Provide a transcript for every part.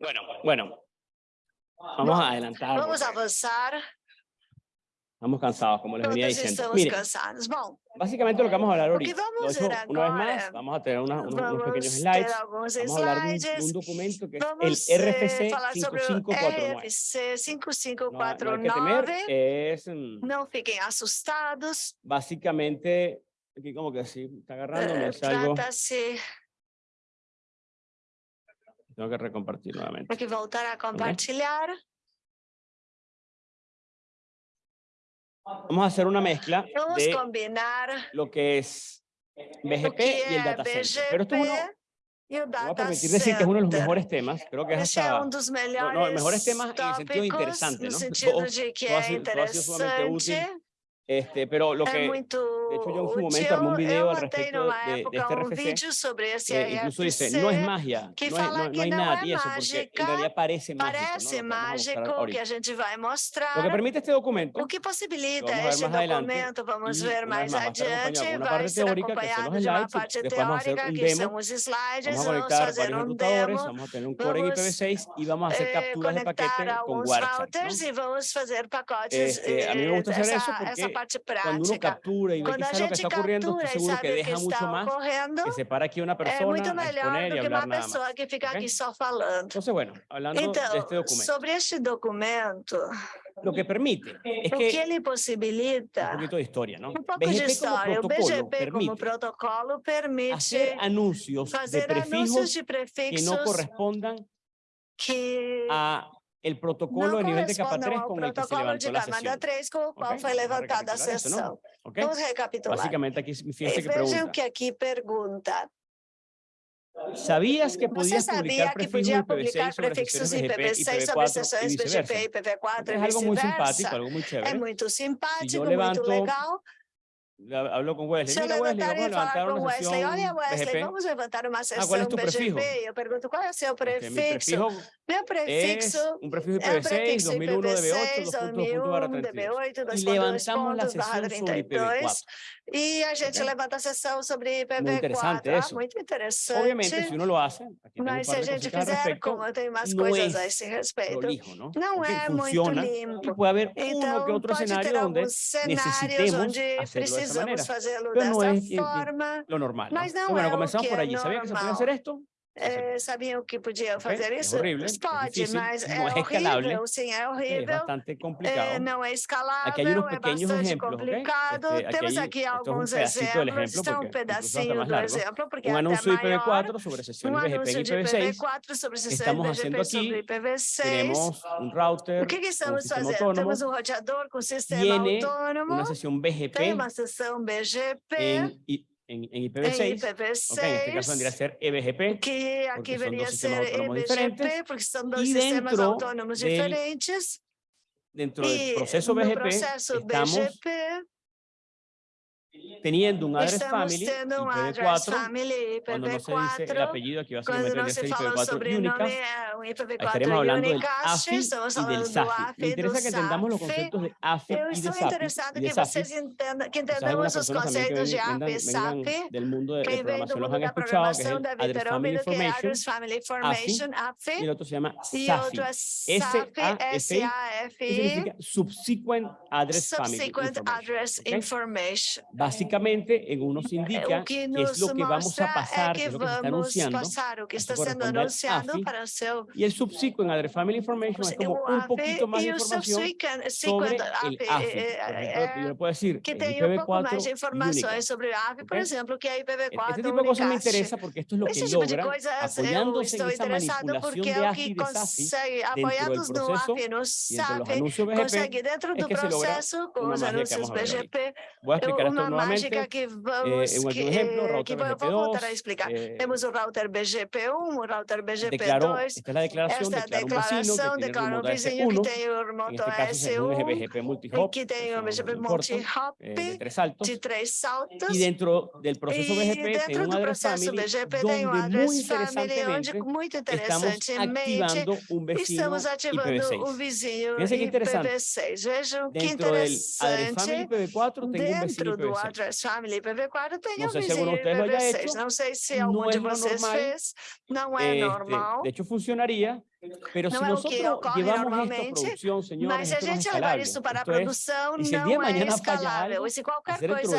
Bueno, bueno. Vamos a adelantar. Vamos porque avançar, Estamos cansados, como les venía todos diciendo. estamos Mire, cansados. Bom, básicamente lo que vamos a hablar ahorita. vamos hecho una vez más, vamos a tener una- unos, unos pequeños slides. Vamos a hablar de un, de un documento que es el eh, RFC falar sobre o 5549. RFC No, no hay que 5549. temer, es mm, Não fiquem assustados. básicamente, aquí como que sí, está agarrando, me eh, salgo, tengo que recompartir nuevamente. de voltar a compartilhar. Vamos a hacer una mezcla Vamos de combinar lo que es BGP que y el data center. Pero esto es uno, BGP me voy a permitir decir que es uno de los mejores temas, creo que es hasta, um dos no, melhores no, mejores temas en el sentido de interesante, no sentido Todo- de que todo ha sido- todo ha sido sumamente útil. este, pero lo que, de hecho yo en su momento armé un video al respecto de, de este RFC, eh, incluso dice, no es magia, que no, es- no- no que hay não nada é tieso, porque en realidad parece mágico, ¿no? parece que mostrar mágico, que ahorita. a gente vai Lo que mostrar. permite este documento O que possibilita vamos a ver este documento, vamos y ver mais adiante, vai parte ser que acompanhado de uma parte teórica, que são os slides, vamos fazer um demo, vamos a tener un core vamos, IPv6 y vamos a hacer eh, capturas de paquete con WhatsApp. ¿no? e vamos fazer pacotes, Este, a mí me gusta eh, hacer eso porque Cuando uno captura y ve que está ocurriendo, que mucho más que separa aquí una persona é melhor do que uma pessoa que fica okay? aqui só. Entonces, bueno, hablando este sobre este documento, lo que permite es que, que ele possibilita un de historia. Un poco BGP de este historia. Como como protocolo permite hacer anuncios, de que no correspondan a el protocolo a nivel de capa 3 con el fue levantada sesión. Okay. Vamos a recapitular. Básicamente aquí fíjense que pregunta. Que aquí pregunta. ¿Sabías que podías ¿Você publicar que podía publicar prefixos y IPv6 sobre estaciones BGP, IPv4 y, y viceversa? Es algo muy simpático, algo muy chévere. Es muy simpático, si muy legal. Hablo con Wesley. Se Mira, Wesley, vamos a falar levantar com una Wesley, sesión olha Wesley, BGP. vamos levantar uma ¿cuál sessão es tu prefijo? BGP. Eu pergunto qual é o seu prefixo. prefijo Meu es prefixo un prefijo é o IPv6, prefixo 2001 DB8, IPv6, 2.2 barra 2001, 32. DB8, 2.2 Y levantamos barra sesión sobre 32. IPv4. E a gente Ok? levanta a sessão sobre Muy interesante IPv4. Ah, eso. muito interessante. Obviamente, si uno lo hace, aquí tengo un Mas se par a de gente fizer, respecto, como eu tenho umas no coisas a es esse respeito, prolijo, ¿no? não é muito funciona. limpo. Y puede haber uno que Então, otro pode escenario ter donde alguns cenários necesitemos onde esta manera. Entonces, no es, eh, eh, lo normal. ¿no? Bueno, comenzamos por allí. ¿Sabía que se podía hacer esto? É, sabiam que podia Ok, fazer é isso? horrível, é Pode, difícil, mas é é escalável, horrível, sim, é horrível. bastante complicado. É, não é escalável, Aqui é bastante ejemplos, ¿ok? complicado. Este, aquí Temos aqui un alguns exemplos. Este é um pedacinho do largo. exemplo, porque un é anuncio até maior. IPv4 sobre Um sesiones BGP anúncio de IPv6. IPv4 sobre sessões Estamos BGP haciendo sobre aquí, IPv6. Tenemos un router O que, que estamos sistema fazendo? autónomo, Temos um roteador com sistema tiene autônomo, una sesión BGP tem uma sessão BGP I- en, en IPv6. En IPv6. Okay, en este caso vendría a ser EBGP. Que aquí vendría a ser EBGP porque son dos y sistemas autónomos del, diferentes. Dentro y del proceso BGP, proceso estamos BGP, teniendo un address family, cuando no se dice el apellido, aquí va a ser un IPv4 Unicast, estaremos hablando del AFI y del SAFI. Me interesa que entendamos los conceptos de AFI y de SAFI. del mundo de, programación, los han escuchado, que address family information, y otro se llama SAFI, S-A-F-I, Subsequent Address Information. Básicamente, en uno se eh, indica qué es lo que vamos a eh, pasar, que es lo que se está anunciando, pasar, o que está siendo anunciado AFI, para el seu... Y el subsequent en Address Family Information es como un poquito más de información sobre ah, el AFI. Eh, yo puedo decir, que tem um pouco mais de informações sobre o AVE, por exemplo, que é IPv4 Este tipo de cosas me interesa porque esto es lo que tipo logra, apoyándose en esa manipulación de AFI y consegue, apoiados no AFI, no SAP, consegue dentro do processo, com os anúncios BGP, uma mágica que eh, vamos, en que, ejemplo, eh, que eu vou BGP2, voltar a explicar. eh, Temos o router BGP1, o router declaró, BGP2, esta esta é a declara un vecino declaração, tiene declara um remoto vizinho que S1, tem o remoto este caso es un S1, BGP e multi-hop, que tem o BGP multi-hop eh, de três saltos. E dentro do processo BGP tem um address family, onde muito interessantemente estamos ativando IPv6. vizinho Fíjense que interessante. IPv6. Vejam que interessante. family IPv4 tengo un vecino Dentro do IPv6. address family IPv4 tem um sei se vizinho algum de vocês lo haya IPv6. hecho, Não sei se não algum é de normal. fez. Não é Este, normal. de hecho, funcionaría pero si Não é o que ocorre esto normalmente, Mas se a esto gente levar isso para a Esto produção, não é escalável. E se qualquer coisa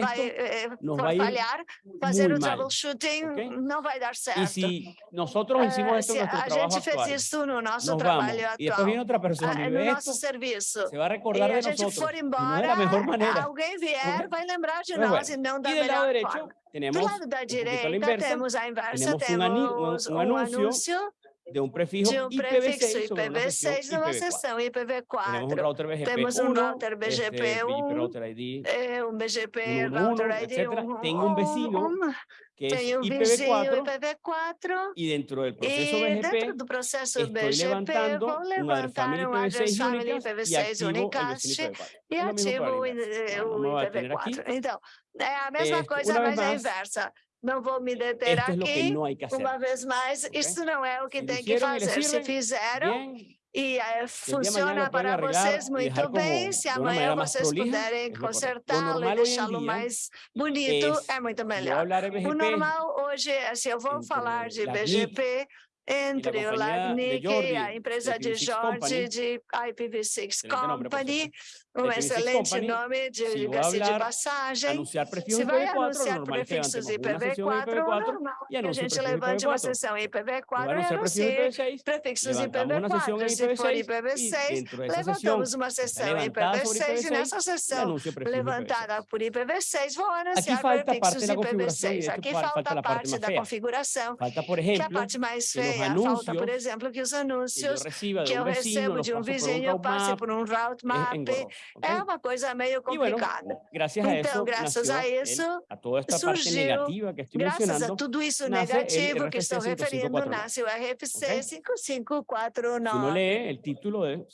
vai, esto eh, nos for va a ir falhar, fazer o troubleshooting ¿ok? não vai dar certo. si nosotros hicimos Eh, esto se en nuestro a gente fez actual, isso no nosso nos vamos trabalho viene atual, otra persona ah, y no nosso esto, serviço, se va a e recordar a gente nosotros for embora, alguém vier, vai lembrar de nós bueno, e não da melhor derecho forma. Do lado da direita temos a inversa, temos um anúncio de un prefijo de um prefixo IPv6 sobre una sesión IPv6 numa IPv4. sessão Tenemos un IPv4. router BGP Temos um 1, router este, BGP 1, router ID, É um BGP, 111, router ID, etcétera. um, Tenho um vecino um, que es tem um vizinho IPv4 IPv4 y dentro del proceso e BGP dentro do processo estoy BGP levantando vou un um address IPv6 family Unicast y IPv6 activo el Unicast vecino IPv4. e Es lo mismo ativo para o, la inversa. eh, Vamos o a detener aquí. IPv4. Então, é a mesma coisa, mas é inversa. Não vou me deter Esto aqui. Uma vez mais, Ok? isso não é o que tem que fazer. Se fizeram, Bien, e eh, funciona para vocês muito bem. Se amanhã vocês puderem consertá-lo e deixá-lo mais bonito, es é muito melhor. O normal hoje, assim, eu vou falar de BGP entre o LACNIC, Jordi, a empresa de IPv6 Jorge, de IPv6 excelente nombre, por Company. Um IPv6 excelente nome, de, diga-se passagem. anunciar Se vai IPv4, lo anunciar prefixos levantemos una sesión IPv4, o IPv4 normal que a gente levante uma IPv4. sessão Se va a IPv4 e anuncie IPv6, prefixos levantamos una sesión IPv4. Se for IPv6 y IPv6, dentro de esa sesión levantamos uma sessão levantada sobre IPv6 e IPv6 nessa sessão levantada IPv6. por IPv6 vou Aqui anunciar prefixos da configuração e IPv6. esto Aqui fa- falta a parte da configuração, que é a parte mais feia. Falta, por exemplo, que os anúncios que eu recebo de um vizinho, passe por um route map, engorroso. ¿ok? é uma coisa meio bueno, complicada. gracias a Então, eso graças a el- isso, a toda esta parte surgiu, negativa que estoy Graças a tudo isso negativo que estou referindo, 5549. nasce o RFC uno 5549. lee el título de,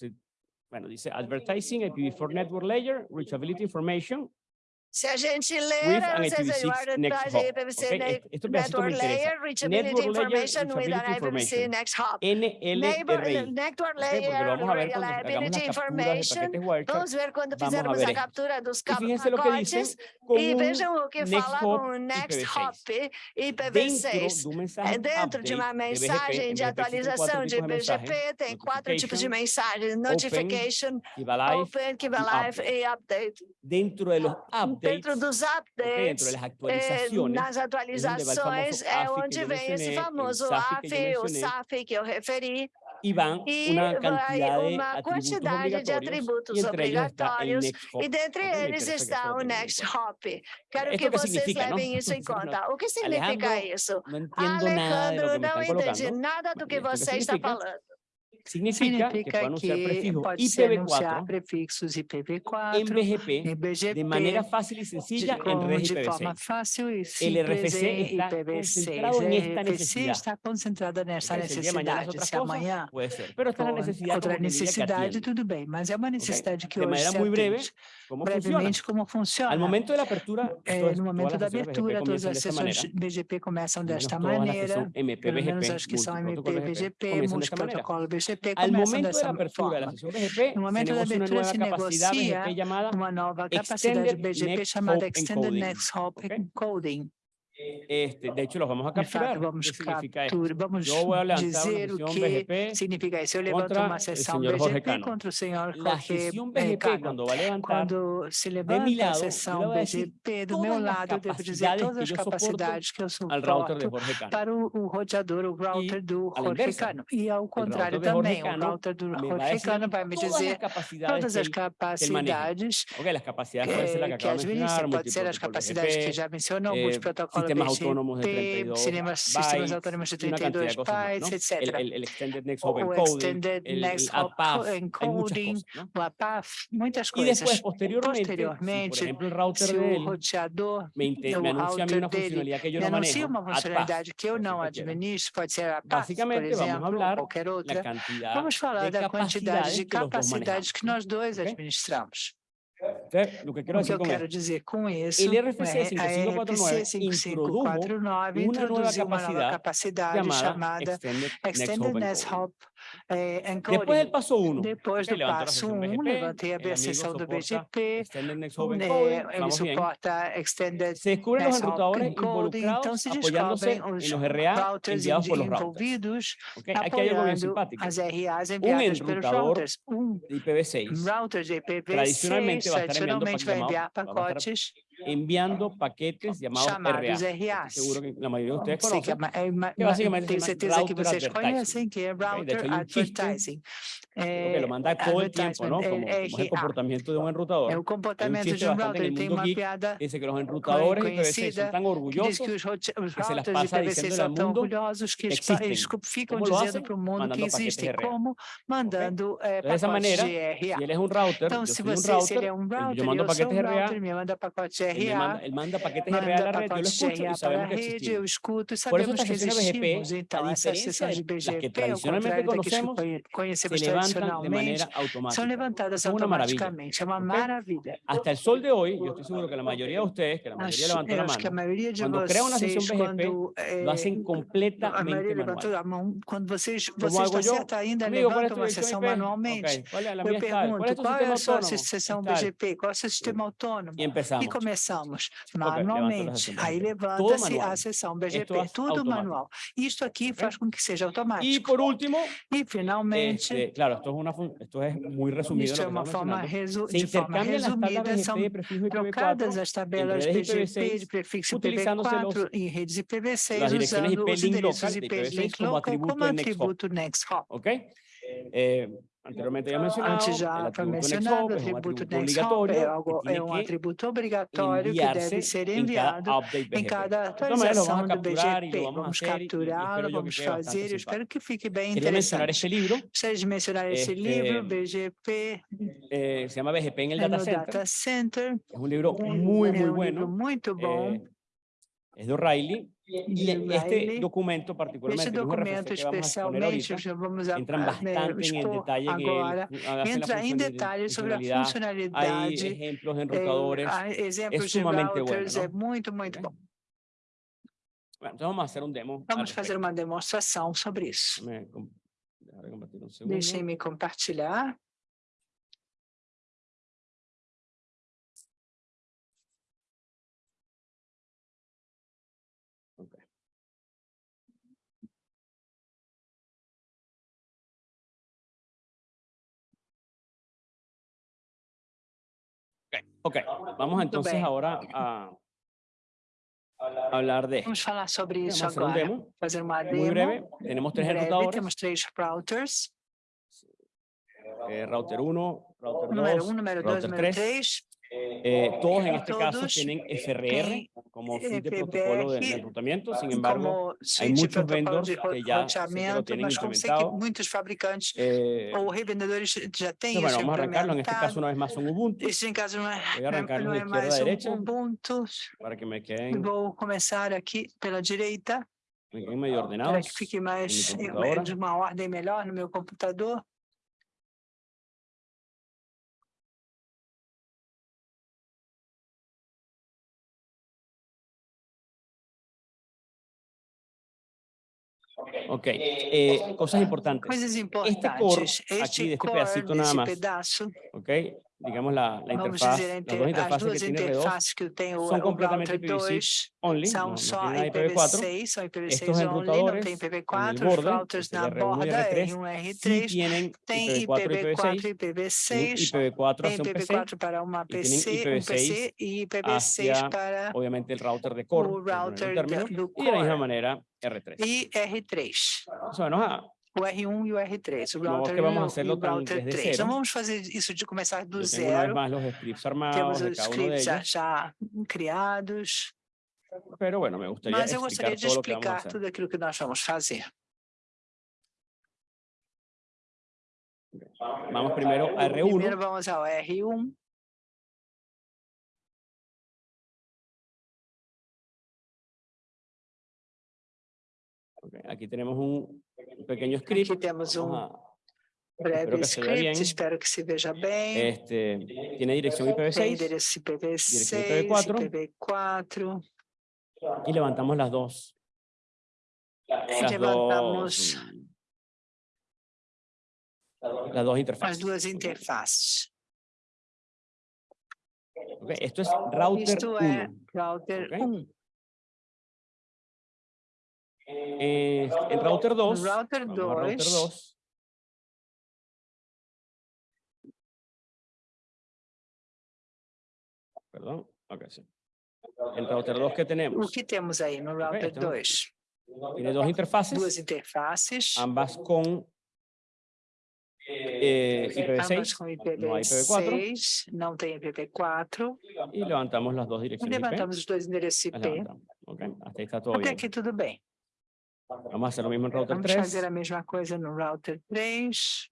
bueno, dice Advertising IPv4 Network Layer, Reachability Information, Se a gente ler, se é IPv6 o Next Hop. IPv6 ¿ok? ne- Esto- me Network interesa. Layer, Reachability Network Layer, Information with an Reachability IPv6 Information. Next Hop. Neighbor, NLRI. Network Layer, hagamos Reliability Information. Vamos ver quando fizermos a captura dos pacotes e vejam o que fala com o Next IPv6. Hop Dentro IPv6. de un mensaje É dentro de uma mensagem en de atualização de mensajes, BGP, tem quatro tipos de mensagens: notification, open, Kiva y Live update. e update. Dentro de los updates, Dentro dos dentro updates, de las eh, nas atualizações, é que onde vem esse famoso AF, o. SAF que eu referi, e una vai cantidad de uma quantidade de atributos obrigatórios, e dentre eles está o Next cuenta. Hop. Quero que vocês levem isso em conta. O que significa isso? Alejandro, não entendi nada do que você está falando. Significa, que Significa que prefijo pode ser anunciar IPv4 prefixos en IPv4, BGP em BGP, de manera fácil y de, sencilla en com- red de forma IPv6. fácil e El simples RFC em está IPv6. concentrado en esta RFC necesidad. está concentrada nessa el de mañana necessidade. otra Se amanhã puede ser. Pero esta outra como que que necessidade, tudo bem, mas é uma necessidade que De hoje se breve, atende. ¿cómo funciona? Brevemente, como funciona? Al momento de É, no momento da abertura, todas de as sessões. BGP começam desta que maneira, pelo menos as que são MP, BGP, de multiprotocolo BGP, GP al momento de la apertura de momento de una nueva capacidad BGP llamada una nueva capacidad Extended Next Hop Encoding. Este, de hecho, los vamos a De fato, capturar. vamos ¿Qué significa capturar, vamos Yo voy a dizer o que significa isso. Eu levanto uma sessão BGP contra o senhor Jorge BGP, Cano. a levantar, Quando se levanta lado, sessão BGP, do meu lado, eu devo dizer todas que as capacidades que eu suporto para o, o roteador, o router do Jorge Cano. E ao contrário também, o router do Jorge Cano vai me dizer todas as capacidades que que mencionar, administra, pode ser as capacidades que já mencionou, eh, multiprotocolo sistemas BGP, autónomos de 32 sistemas, sistemas bytes, autônomos de y una cantidad 32 de cosas más, bytes, ¿no? etc. El, el, el Extended Next Hop Encoding, Extended el, Next el APAF, muchas Encoding, cosas, ¿no? o APAF, muitas Y coisas. después, posteriormente, si por posteriormente, ejemplo el router se de o él roteador me, me anuncia a mí router una funcionalidad que yo me no manejo, uma funcionalidade que eu não si administro, pode ser a PAF, por exemplo, ou qualquer outra. Vamos falar da quantidade de capacidades que nós dois administramos. Lo que quiero O que eu quero esto, dizer com isso, el RFC é a 5549 RFC introdujo 5549 una nueva introduziu uma nova capacidad capacidade chamada Extended Next Eh, Después del paso uno, Depois ok, do levanto la passo sesión 1, BGP, levantei a do soporta BGP, Extended bien. suporta Extended Se descubren los enrutadores então involucrados se apoyándose en los RA routers enviados por los routers. envolvidos ok. Aquí hay algo bien simpático. as RAs enviadas pelos enrutador routers. De IPv6 router de IPv6 Tradicionalmente va a estar enviando pacotes enviando paquetes llamados Chamados RAs. Seguro que la mayoría de ustedes conocen. Eh, que básicamente tengo certeza que vocês conhecem, que é Router Advertising. Porque É, lo manda todo el tiempo, ¿no? Como, como es el RA. comportamiento de un enrutador. O comportamento chiste de um bastante en router. el geek piada Dice que los enrutadores IPv6 conhecida son tan que diz orgullosos que que se las pasa IPv6 diciéndole são al tão mundo orgulhosos que que co- ficam ¿Cómo lo dizendo hacen? para o mundo que Mandando paquetes existem. RA. Como? Mandando eh, Entonces, de esa manera, RA. Si él es un router, Então, yo se soy un router, é um él- router, yo mando paquetes RA, router, me manda pacotes él, me manda, RA, él manda paquetes RA a la red, yo lo escucho y RA para sabemos que existimos. escuto e Por eso sabemos estas que sesiones BGP, a diferencia de las que tradicionalmente que conocemos, se de automática. são levantadas automaticamente. É uma maravilha. Hasta el sol de hoy, yo estoy seguro que la mayoría de ustedes, que eu la acho que a maioria de Quando cria uma vocês, sessão BGP, lo hacen a completamente maioria manual. levantou a mão, quando vocês, ¿Cómo vocês hago está certo ainda Amigo, ¿cuál es levantam uma sessão manualmente. Ok, ¿cuál es la Eu pergunto, qual é a sua sessão. BGP? Qual é o seu sistema autônomo? E começamos a manualmente. Aí levanta-se a sessão BGP, tudo manual. Isto aqui faz com que seja automático. por último, E, finalmente, este, claro, esto es, una, esto es muy resumido isto é uma estamos forma, resu Se de forma resumida, são trocadas IPv4 as tabelas BGP de IPv6, prefixo utilizándose IPv4 em redes IPv6, las direcciones usando IP os endereços IP IPv6 link local como atributo next hop. ¿ok? Eh, anteriormente ya mencionado, Antes já foi mencionado, o atributo next hop é, algo, é um atributo obrigatório que deve ser enviado em cada vamos atualização do BGP. vamos capturá-lo, vamos fazer, eu espero que fique bem interessante. este libro, Gostaria de mencionar esse livro, BGP, eh, se llama BGP el é Data Center. Data Center. É um livro bueno. muito bom. eh, es de O'Reilly. Y de este documento Este particularmente, que es un documento especialmente, ahorita, vamos a, entran a- bastante en el expor detalle en agora, entra em detalhes sobre a funcionalidad. Hay funcionalidade. ejemplos de eh, enrutadores. há exemplos de sumamente bueno, é muito, muito bom. Bueno, entonces vamos a hacer un demo. Vamos fazer respecto. uma demonstração sobre isso. Deixem-me compartilhar. Ok, vamos entonces ahora a hablar de. Vamos falar sobre Vamos isso a hacer un agora. demo Fazer uma muy breve. Tenemos tres breve. enrutadores, Temos três routers. eh, router 1, router 2, Número 1, número 2, router número 3. 3. Eh, todos en este caso tienen FRR como feed de protocolo de, enrutamiento, sin embargo, muitos protocolo vendors que ya lo tienen implementado. eh, ou revendedores entonces, isso bueno, vamos a arrancarlo. En este caso, una vez más, son Ubuntu, Este caso não é, Voy a arrancar não de izquierda a derecha. Ubuntu. para que me queden, Vou começar aqui pela direita, me queden medio para ordenados. que fique computadora. de uma ordem melhor no meu computador. Ok, eh, cosas importantes. Este, este pedacito nada más, okay, digamos, la, la interfaz, dizer, las dos interfaces que tiene interfaz que tem son completamente IPv6 son ipv6 Estos tem IPv4 e IPv6, IPv4 IPv4 para una PC, y tienen IPv6, IPv6 para obviamente el router de core, router término, de, y de la misma manera R3. R3. O R1 e o R3, o router que vamos a 1 e o router desde 3. Não cero. vamos fazer isso de começar do zero. Temos os scripts já, criados, mas eu gostaria de explicar tudo aquilo que nós vamos fazer. Vamos Primeiro R1, vamos ao R1. Ok, aquí tenemos un un pequeño script, Aqui temos um vamos a- breve que se vea bien. script, espero que se veja bem. este, tiene dirección Tem IPv6 endereço Direção IPv6, IPv4. IPv4. y levantamos las dos, las Levantamos dos, las dos as interfaces. interfaces. Esto es router Isto é 1. router Ok. 1. Eh, en router 2, router vamos a router 2. 2. Perdón, ok, sí. En router 2 que O que temos aí no router então, 2? tiene dos interfaces, Duas interfaces, ambas con eh, ambas IPv6 com no hay IPv4 IPv6, não tem IPv4. y levantamos las dos E direcciones IP. levantamos os dois endereços IP. levantamos, ok, Hasta ahí está todo Até aqui tudo bem. Vamos a lo mismo en router Vamos 3. fazer a mesma coisa no router 3.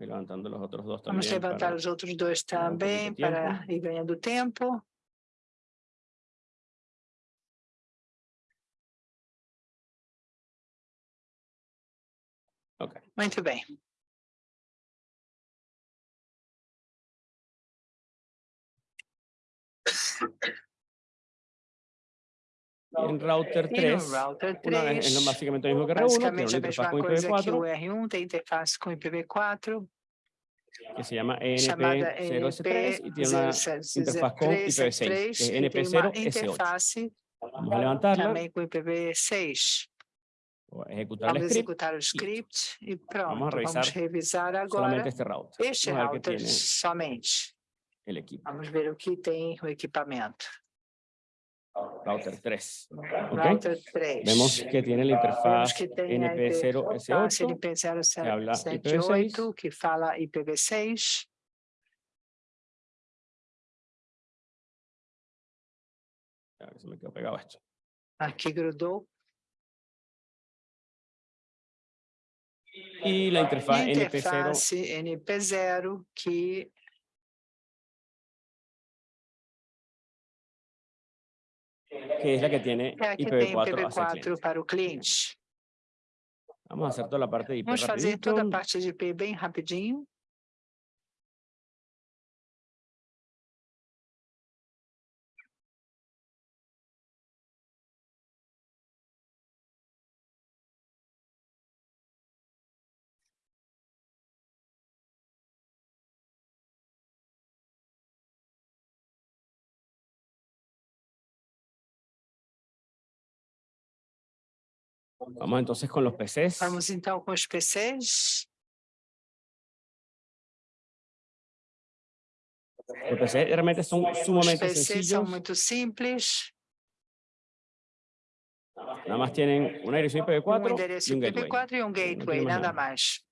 y levantando los otros dos Vamos levantar para- os outros dois também para ir ganhando tempo. Ok. Muito bem. En router E no 3, router una vez- 3, es lo- básicamente lo mismo que R1, tiene una interfaz con coisa que o IPv4 R1, tem interface com IPv4, que se llama chamada NP0S3 y tiene una interfaz con IPv6, que es e tem uma NP0S8. interface Vamos a levantarla, também com IPv6. o ejecutar Vamos script, executar o script e pronto. Vamos revisar revisar agora este router. este Vamos router somente. El equipo. Vamos ver o que tem o equipamento. Router 3. Router 3. Vemos que tiene la interfaz que tem a interface NP0S8 NP078 IPv6. que fala IPv6. A ver, se me quedó pegado esto. Aqui grudou. E a NP0 interface NP0 que que es la que tiene é a que tem IPv4 hacia el IPv4 cliente. para o cliente. Vamos a hacer toda la parte de IP Vamos fazer rapidito. toda a parte de IP bem rapidinho. Vamos entonces con los PCs. Vamos então com os PCs. Los PCs realmente son sumamente PCs são sencillos. muito simples. Nada más tienen una dirección Um IPv4 endereço y un gateway. IPv4 e um gateway, mais nada nada.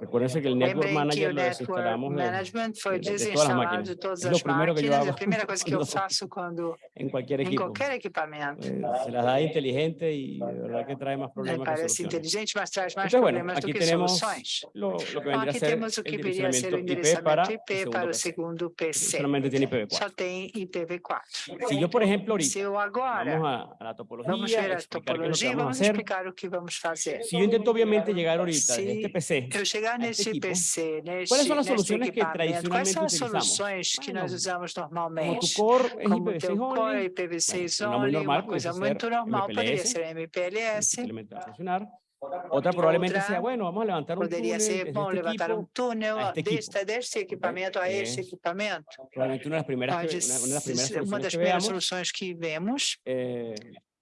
Recuérdense que el Network Lembrem que Manager o Network Management foi de- de todas as desinstalado máquinas. todas as eu A primeira coisa que eu faço quando em qualquer equipamento. Eh, se las da inteligente y de verdad que más Né, problemas Parece inteligente, mas traz mais Entonces, bueno, problemas do que soluções. lo, lo que Então, aqui temos o que viria a ser o endereçamento IP para o segundo PC. Solamente tiene IPv4. Só tem IPv4. Si yo, por ejemplo, ahorita Se eu agora vamos a, a la topología, vamos ver a topologia, vamos explicar o que vamos fazer. Si yo intento obviamente llegar ahorita este PC, Eu chegar este nesse equipo, PC, neste, ¿cuáles son las neste soluciones que equipamento, quais são as tradicionalmente soluções que nós usamos normalmente? Como IPv6 teu core only, IPv6 bueno, una muy only, uma coisa muito normal, poderia MPLS, ser MPLS, simplemente va a funcionar. Otra probablemente Otra sea, bueno, vamos a levantar un poderia túnel ser, bom, este levantar um equipo, túnel a este deste, equipamento a este Es equipamento. de las primeras, que, Pode una, una de las primeras ser uma das primeiras soluções que vemos. Eh,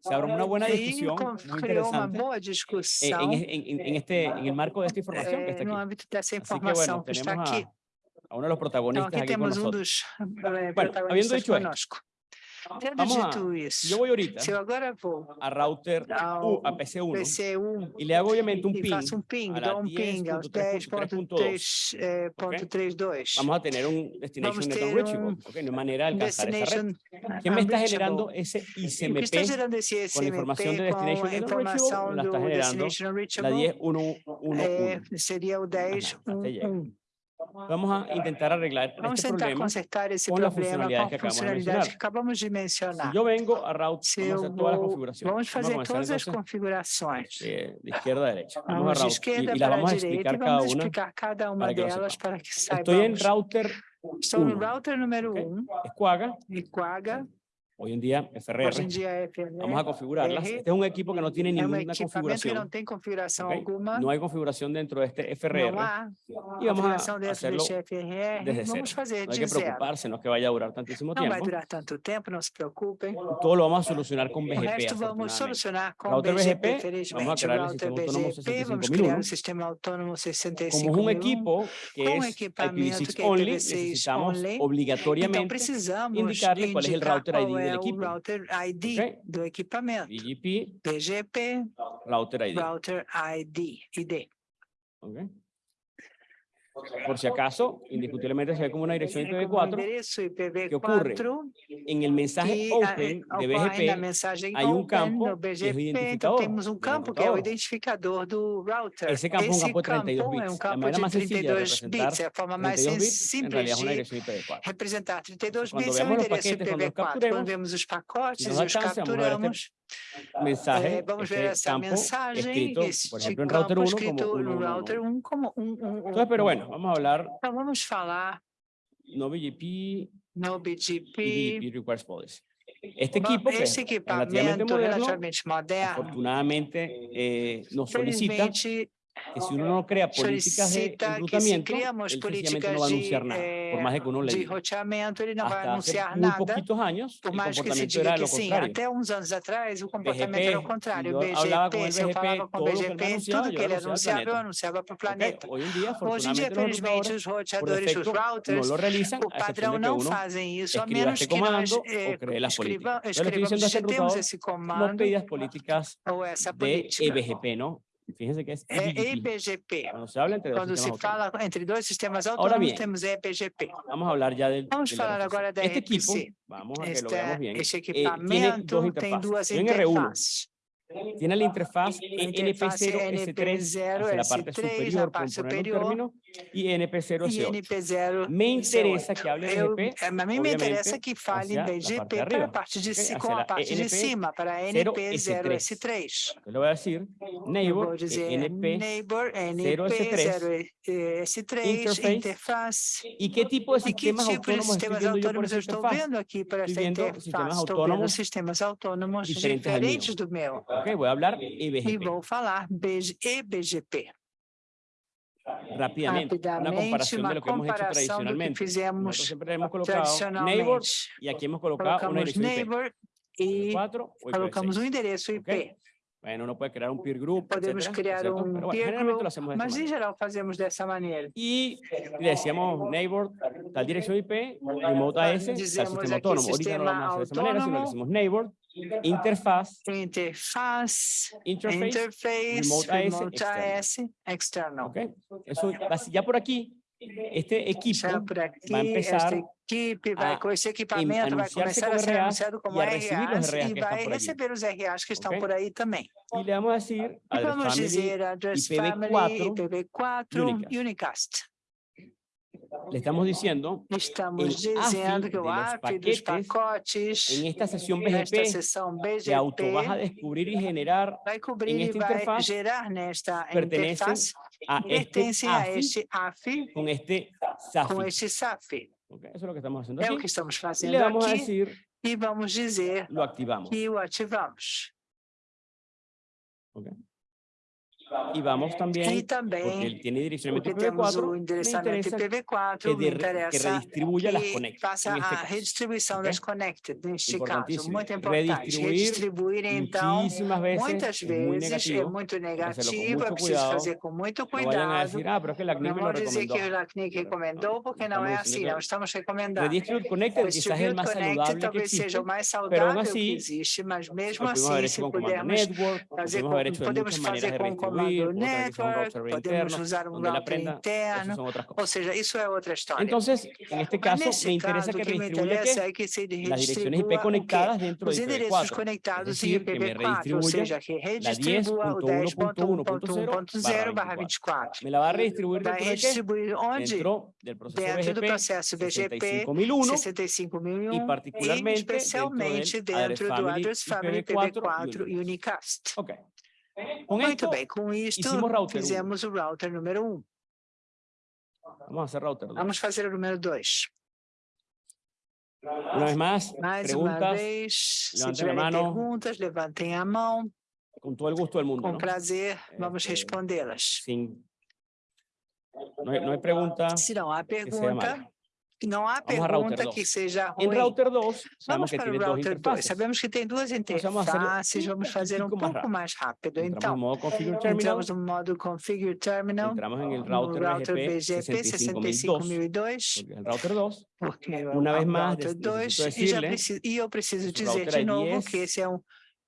se abre una buena discusión muy interesante eh, en, este, en el marco de esta información que está aquí. Tenemos a, uno de los protagonistas con nosotros. Habiendo dicho ¿De dónde yo voy ahorita. A, router PC1, y le hago obviamente un ping. Un ping, a un a 10.3.2. Vamos a tener un Destination Network Reachable. Okay, no hay de alcanzar ¿Quién me está generando ese ICMP con información de está generando la 10.1.1.1. Sería el 10.1. Vamos a intentar arreglar Vamos este problema. consertar esse com as problema com funcionalidades a que acabamos de mencionar. que acabamos de mencionar. Si yo vengo a route, vamos a hacer todas las configuraciones. vamos fazer comenzar todas as configurações. eh, de izquierda a derecha. Vamos, Vamos a de y, y vamos a a direita explicar cada vamos una. explicar cada uma para que lo delas para que Estoy en router Estou no uno, router número ok? 1, Escuaga, Equaga, Hoy en día, FRR, en día, FRR vamos a configurarlas. Este es un equipo que no tiene ninguna configuración. No, tiene configuración okay. no, hay configuración dentro de este FRR. No y vamos a este hacerlo FRR. desde vamos cero. Hacer no hay que preocuparse, no es que vaya a durar tantísimo tiempo. No va a durar tanto tiempo, no se preocupen. Todo lo vamos a solucionar con BGP. Esto vamos a solucionar con BGP, BGP vamos a crear el sistema autónomo 65.001. Vamos a crear un sistema autónomo 65.001. Como es un equipo que es IPv6 only, necesitamos obligatoriamente indicarle cuál es el router ID é o router ID Ok. do equipamento. BGP BGP, Router ID. router ID, ID. ok. Por si acaso, indiscutiblemente se ve como una dirección Como IPv4. endereço ocurre? IPv4 En el mensaje que open ah, de na BGP hay un campo que es identificador temos um del campo que é o identificador do router. Esse campo é um Esse campo de 32 campo é bits. um A campo maneira de mais sencilla de 32 representar bits, é a forma mais 32 bits, en simples realidad es una de dirección IPv4. representar 32 Quando bits é los endereço paquetes, quando los IPv4. capturemos, Quando vemos os pacotes, nos os capturamos, Mensaje, eh, vamos ver este essa campo mensagem, escrito, este por ejemplo, en router campo 1 escrito como 1, 1, router 1 como um, um, Entonces, pero bueno, vamos a hablar Então vamos falar no BGP no BGP. BGP Request Policy. Este equipo, que es relativamente moderno, relativamente moderno, afortunadamente eh, nos solicita que si uno no crea políticas de reclutamiento, él políticas no va a anunciar nada, por más de que uno le diga. Hasta hace muy poquitos años, el comportamiento era lo contrario. Até uns anos atrás, o comportamento era o contrário. BGP, hablaba con el BGP, todo BGP, tudo que ele anunciava, eu anunciava para o planeta. Hoy en día, Hoje em dia, infelizmente, os roteadores, os routers, no lo realizan, o padrão não fazem isso, a menos que nós eh, escrevamos, escrevamos, já temos esse comando, ou essa política. de EBGP, ¿no? Fíjense que es EBGP. EBGP. Cuando se habla entre dos Quando se sistemas autónomos. fala entre dois sistemas Ahora autônomos, bien, temos EBGP. Vamos a hablar ya del, Vamos falar agora da Este equipo, vamos a que lo Este, veamos bien, este eh, tiene dos interfaces. duas Tiene R1, interfaces. tiene la interfaz interfase NP0S3 hacia la parte NP0S3, superior, la por un superior, término, y E NP0S8. NP0. Me interesa que hable de BGP, a mim me interessa obviamente, que fale la de BGP para arriba, a parte de, a la parte de cima, para a 0S3. NP0S3. Yo le voy a decir Eu neighbor vou eh, dizer NP, neighbor, 0S3, NP0S3, interface, interface. ¿y qué tipo de E que sistemas tipo de autónomos estoy sistemas viendo yo por autônomos esa eu estou interfaz? vendo aqui para esta Estoy viendo interface? sistemas Estou vendo autónomos diferentes do meu. Ok, voy a hablar IBGP. Y voy a falar IBGP. Una comparación de lo que hemos hecho tradicionalmente. Nosotros siempre hemos colocado neighbors y aquí hemos colocado un neighbor IP. y colocamos un enderezo IP. Okay. Bueno, uno puede crear un peer group, Podemos etcétera, crear un bueno, peer group, mas manera. en general hacemos de esa manera. Y decíamos neighbor, tal dirección IP, remote AS, tal sistema autónomo. Ahorita no lo vamos a hacer de esa manera, sino le decimos neighbor, interfaz, Interface, interface, interface, remote AS, remote external. AS, external. ¿ok? Eso, ya por aquí, este equipo Já por aqui, vai empezar equipe vai a com esse equipamento, vai começar a como ser RAs anunciado como a receber os RAs e que estão vai receber os RAs que estão Ok? por aí também. y le vamos a decir E address vamos family dizer Address Family, IPv4, IPv4, Unicast. Unicast. Le estamos diciendo Estamos El AFI dizendo que o de los AF dos pacotes en esta sesión BGP sessão que auto vas a BGP descubrir y generar en esta interfaz gerar nesta pertenecen interface a este pertencem a AFI este AF con este SAFI. este SAF. Ok, Eso es lo que estamos haciendo É o aquí. que estamos Y fazendo le vamos a aqui decir, e vamos dizer lo activamos. que o ativamos. ok. Y vamos E también, porque também, él tiene direccionamiento porque temos o IPv4, me endereçamento interesa IPv4, que, de- que redistribuya las que connected. faça en este a caso. redistribuição das connected, neste caso, muito importante. Redistribuir Redistribuir, então, veces muitas vezes é muito negativo, é preciso fazer com muito No cuidado. decir, ah, pero es que la CNIC Não dizer que o LACNIC recomendou, porque não é assim, não estamos recomendando. Redistribute Connected quizás es el Distribute más Connected saludable que talvez seja o mais saudável que existe, mas mesmo assim, se pudermos fazer podemos fazer com o que network, router podemos interno, usar um router interno, ou seja, isso é outra história. Entonces, en este caso, nesse me interesa caso, que o que me redistribuya interessa qué? é que se las direcciones IP o conectadas dentro Os de endereços IPv4. conectados Es em decir, que me IPv4, ou redistribuya que o 10.1.1.0 barra 10.1.1.0 24. Me la va a redistribuir Vai dentro de qué? redistribuir onde? Dentro del proceso Dentro do BGP processo BGP 65001 65001 y particularmente e especialmente dentro dentro del do Address Family Family IPv4 IPv4 Unicast. Ok. Muito bem, com isto um. fizemos o router número 1. vamos a hacer router. dos. Vamos fazer o número 2. Una vez más, Mais uma preguntas, vez, se levantem a mano. perguntas, levantem a mão. con todo el gusto del mundo. Com ¿no? prazer, vamos respondê-las. Sin, no, hay, no hay pregunta. Se não há pergunta. Não há Vamos pergunta que seja ruim. router 2, sabemos Vamos para tiene o router 2. interfaces. Sabemos que tem duas interfaces. Vamos fazer um pouco mais rápido. Entramos Então, en modo configure terminal, entramos no modo Configure Terminal. entramos no router, router BGP BGP 65002, 65002, porque es el router 2. porque é Una o vez más, router des- 2, necesito e, já preciso, e eu preciso dizer router de novo que esse é um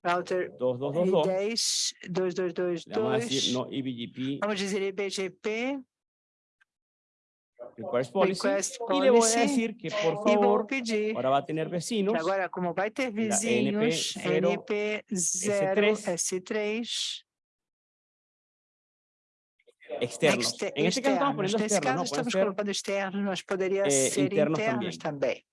router 2222, 10 2222. le vamos a decir no eBGP Vamos dizer IBGP, request policy, Request y le voy a Policy, decir que por favor, pedir. ahora va a tener vecinos, que agora, como vai ter vizinhos, 0 NP0, S3, S3, externos. exter- En este caso estamos caso, estamos colocando externos, mas poderia eh, ser internos internos também. el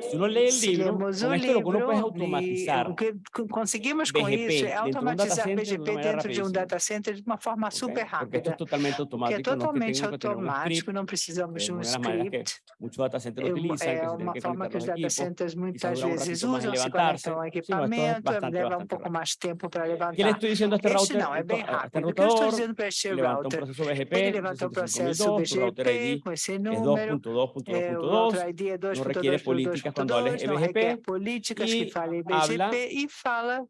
Se lemos con o uno puede es livro, automatizar e o que co- conseguimos com BGP isso é um automatizar uma BGP dentro de um data center de uma forma ¿ok? super Porque rápida. es totalmente Que é automático, totalmente tengo que tener un automático, não precisamos es de um script. muchos data centers É que É uma forma que os data centers muitas vezes usam, se conectam ao equipamento, leva um pouco mais tempo para ¿Qué le levantar. este router? não, é bem rápido. O que eu estou dizendo para este router? Ele levanta o processo 65002, tu router BGP com esse es número, é, o 2.2.2.2, router ID é no requiere políticas cuando hables 2.2.2.2, não requer EBGP políticas y que falem BGP e fala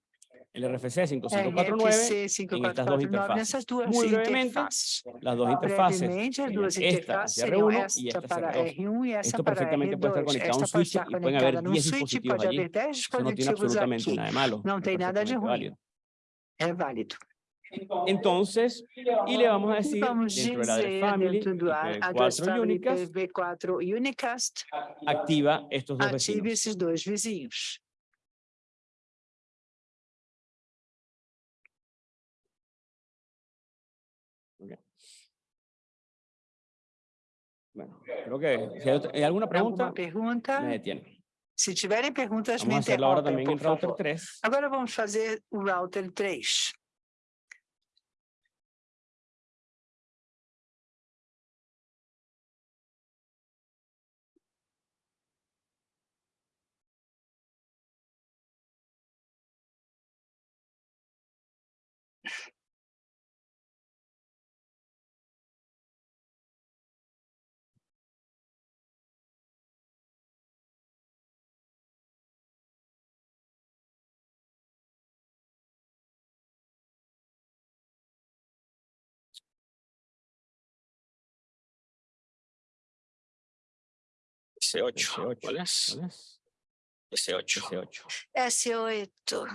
el RFC 5549, RFC en estas dos 5549 interfaces. duas Muy brevemente, interfaces. las dos interfaces Brevemente, duas esta interfaces hacia seriam R1 y esta esta hacia para R2. R1 e essa Esto para perfectamente puede estar R2. conectado a un Esta pode switch y pueden haber conectada num 10 switch, dispositivos allí. haver 10 Eso no tiene absolutamente aqui. nada de malo. Não es tem nada de ruim. válido. É válido. Entonces, y le vamos a decir vamos dentro de la Family, dentro IPv4 Family Unicast, IPv4 Unicast, activa estos dos ative vecinos. esses dois vizinhos. Bueno, creo que si hay, alguna pregunta, Alguma pergunta? me detiene. Se tiverem perguntas, me Vamos ahora interrompem, por favor. 3. Agora vamos fazer o router 3. S8. S8. ¿Cuál es? ¿Cuál es? S8. S8. S8.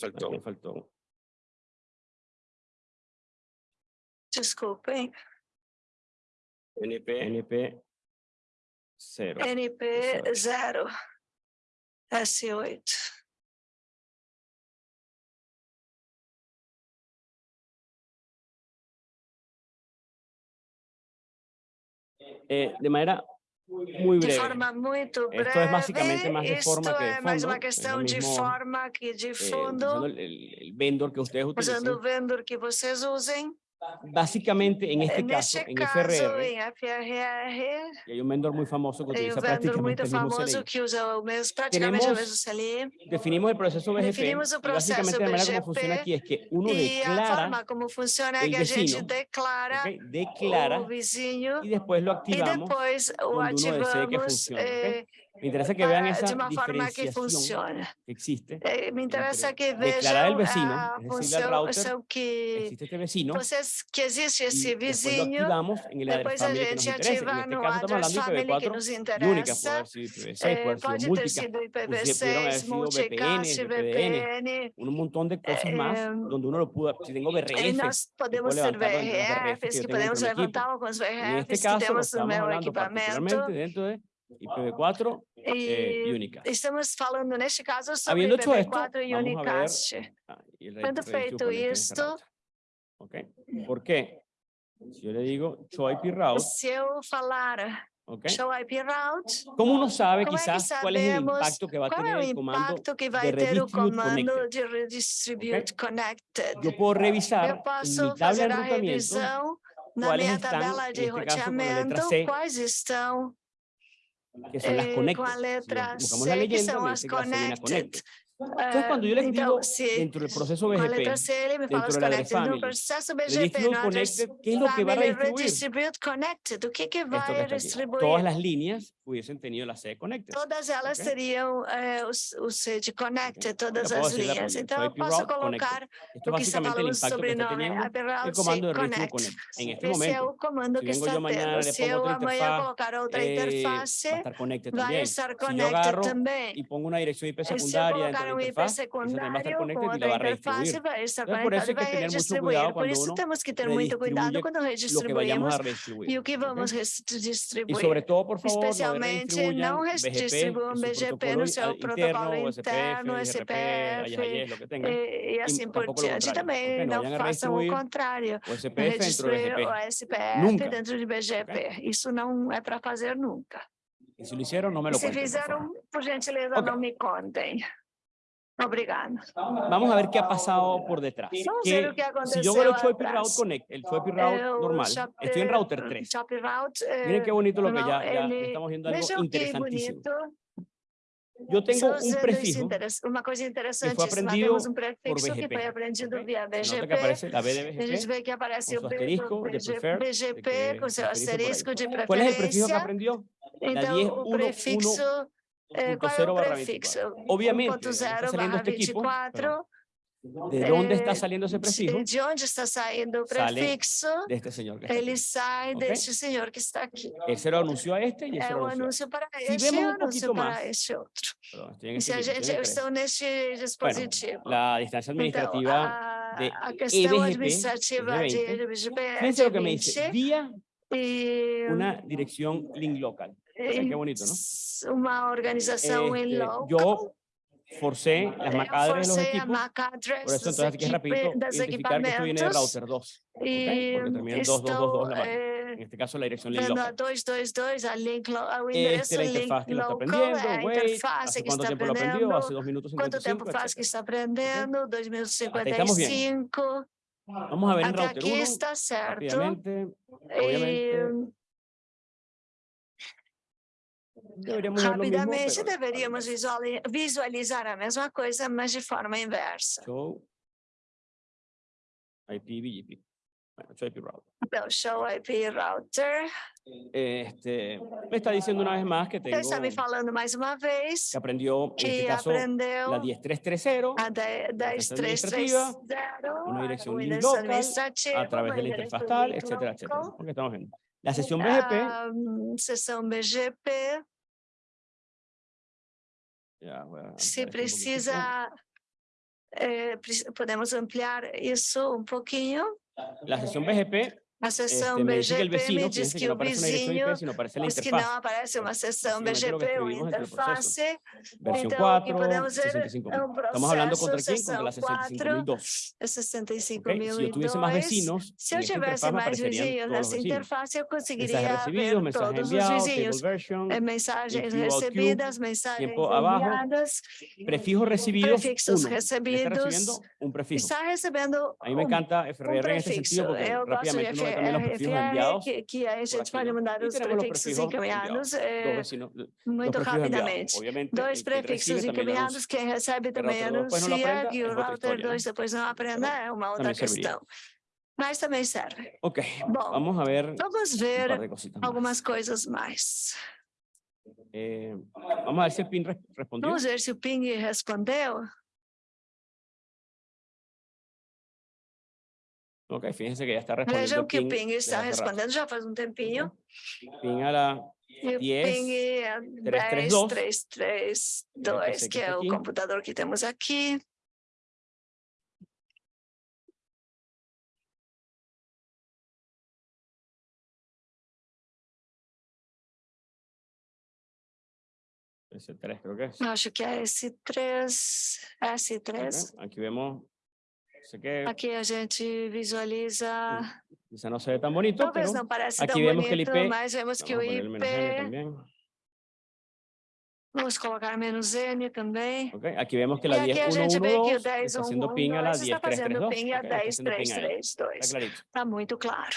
Perdón, aquí faltó. Desculpem. NP. NP 0. NP 0. S8. Eh, de manera muy de breve. forma muito breve. Esto es básicamente más de forma que de mais fondo, uma es lo questão de mismo, forma que de eh, fundo, usando el, el- vendor que ustedes usando o vendor que vocês usem. Básicamente, en este en caso, en este FRR, y hay un vendor muy famoso que utiliza el usa. Definimos el proceso el proceso básicamente la manera como funciona aquí es que uno declara el vecino, declara, okay, vecino, y después lo activamos y después lo activamos, me interesa que vean esa diferenciación existe. Me interesa que vean el vecino, es decir, router, que existe este vecino, entonces, que existe ese vecino, y en el que nos interesa. En este puede IPv6, puede múltiples, VPN, un montón de cosas más, donde uno lo pudo, si tengo podemos ser BRFs, que podemos levantar con los que este tenemos en mi equipamiento. dentro de IPv4 E Unicast. estamos falando neste caso sobre Habiendo hecho esto, IPv4 e ver Unicast. Ah, Ready to feito router. ¿Ok? ¿Por qué? Si yo le digo show IP route, Se eu falar ¿ok? show IP route, ¿Cómo uno sabe Como é quizás impacto que a qual é o comando? impacto que vai ter o comando de redistribute connected? Yo puedo revisar Eu posso fazer a revisão na minha estão, tabela de roteamento, quais estão que son las eh, con letras. Buscamos la leyenda, las entonces, cuando yo les digo, dentro del processo BGP, dentro de la Grey Family, Redistribute Connected, ¿qué es lo que va a redistribuir? Todas las líneas hubiesen tenido la sede Connected. Todas elas okay? teriam eh, sede Connected, okay. todas as linhas. Então, eu posso colocar Esto o que está falando sobre nome, a Route Connect. En este momento, é o comando si que está tendo. Se eu amanhã colocar outra eh, interface, vai estar Connected também. Se eu agarro pongo uma direção IP secundária um la IP interfaz, esa también va a estar connected y va a Entonces, por conectado eso hay que tener mucho cuidado Por cuando isso uno temos que ter muito cuidado redistribuye quando lo que redistribuímos vayamos a redistribuir. e o que vamos Y sobre todo, por favor, no Especialmente redistribuyan não BGP, no seu protocolo interno, SPF, AIS, lo que tengan, e, e assim por diante. Também? Não a façam o contrário. Redistribuir o SPF dentro de BGP. Isso não é para fazer nunca. Y hicieron, no me lo se por fizeram, gentileza, Ok. não me contem. Obrigado. Vamos a ver qué ha pasado por detrás. Si yo veo el Route Connect, el Route normal, estoy en router 3. Miren qué bonito lo que ya, estamos viendo interesantísimo. Yo tengo un prefijo uma coisa que fue aprendido un por BGP. Que aprendido via BGP. La aparece su asterisco de prefer, ¿Cuál es el prefijo que aprendió? La el? Obviamente, saliendo este equipo. ¿De dónde está saliendo ese prefijo? ¿De dónde está saliendo este de este señor. Que está aquí. Él lo anunció a este y anunció. si vemos un poquito más. si a gente está en este dispositivo. la distancia administrativa de administrativa e de fíjense lo que me dice, vía una dirección link local. Entonces, qué bonito, ¿no? Una organización este, en. Yo forcé las macadres los equipos, por eso entonces aquí es rapidito identificar router okay, en este caso la dirección link local. Dos, dos, este, dos, al la interfaz que está aprendiendo, hace cuánto tiempo minutos está aprendiendo? Ah, Vamos a ver router está rapidamente deveríamos visuali- visualizar a mesma coisa, mas de forma inversa. Show IP BGP. Bueno, show IP route. Então, show IP router. Este, me está diciendo una vez más que tengo está me falando mais uma vez que aprendió, en este que caso, aprendeu la 10330 a de- licencia 10330, una dirección o link endereço local, a través de la interfaz tal, link etcétera. Porque estamos viendo. La sesión BGP, Ah, sessão BGP, Yeah, well, Se precisa, eh, podemos ampliar isso um pouquinho. La sesión BGP sessão este, BGP me, dice vecino, que, que aparece que aparece BGP. Versión 4, 65, Estamos hablando contra? Contra la 65002. 65 okay? Si tuviese más vecinos, todos enviado, os vizinhos. Version, mensagens recebidas, enviadas. Prefijos recibidos, prefixos recebidos. Está recebendo um prefijo. También los prefijos FR, enviados. que, que aí a gente pode né? mandar E os os prefixos encaminhados eh, muito rapidamente. Dois que prefixos encaminhados, quem recebe Que o também anuncia, que é o router história, né? 2 depois não aprenda, é uma outra questão. Mas também serve. Ok, Bom, vamos a ver vamos ver algumas coisas mais. Eh, vamos ver si el PIN res- respondió. Vamos ver se o Ping respondeu. Ok, fíjense que ya está respondiendo Vejam que o PIN Ping está respondendo já faz um tempinho. PIN a la E o 10, Ping é 332. 10332, que está é o aqui. computador que temos aqui. S3 creo que es. Acho que é S3, S3. Ok, Aquí vemos, que Aqui a gente visualiza, quizá no se ve tan bonito, talvez não pareça tão aqui vemos que el bonito, IP, mas vemos que o IP, vamos colocar menos N também. Ok, aquí vemos que E la aqui a gente vê que o 10112 está 10.1.1.2 ping a la está fazendo 10332. ping a ok, está haciendo ping ahí, 10332. Está clarito. Está muito claro.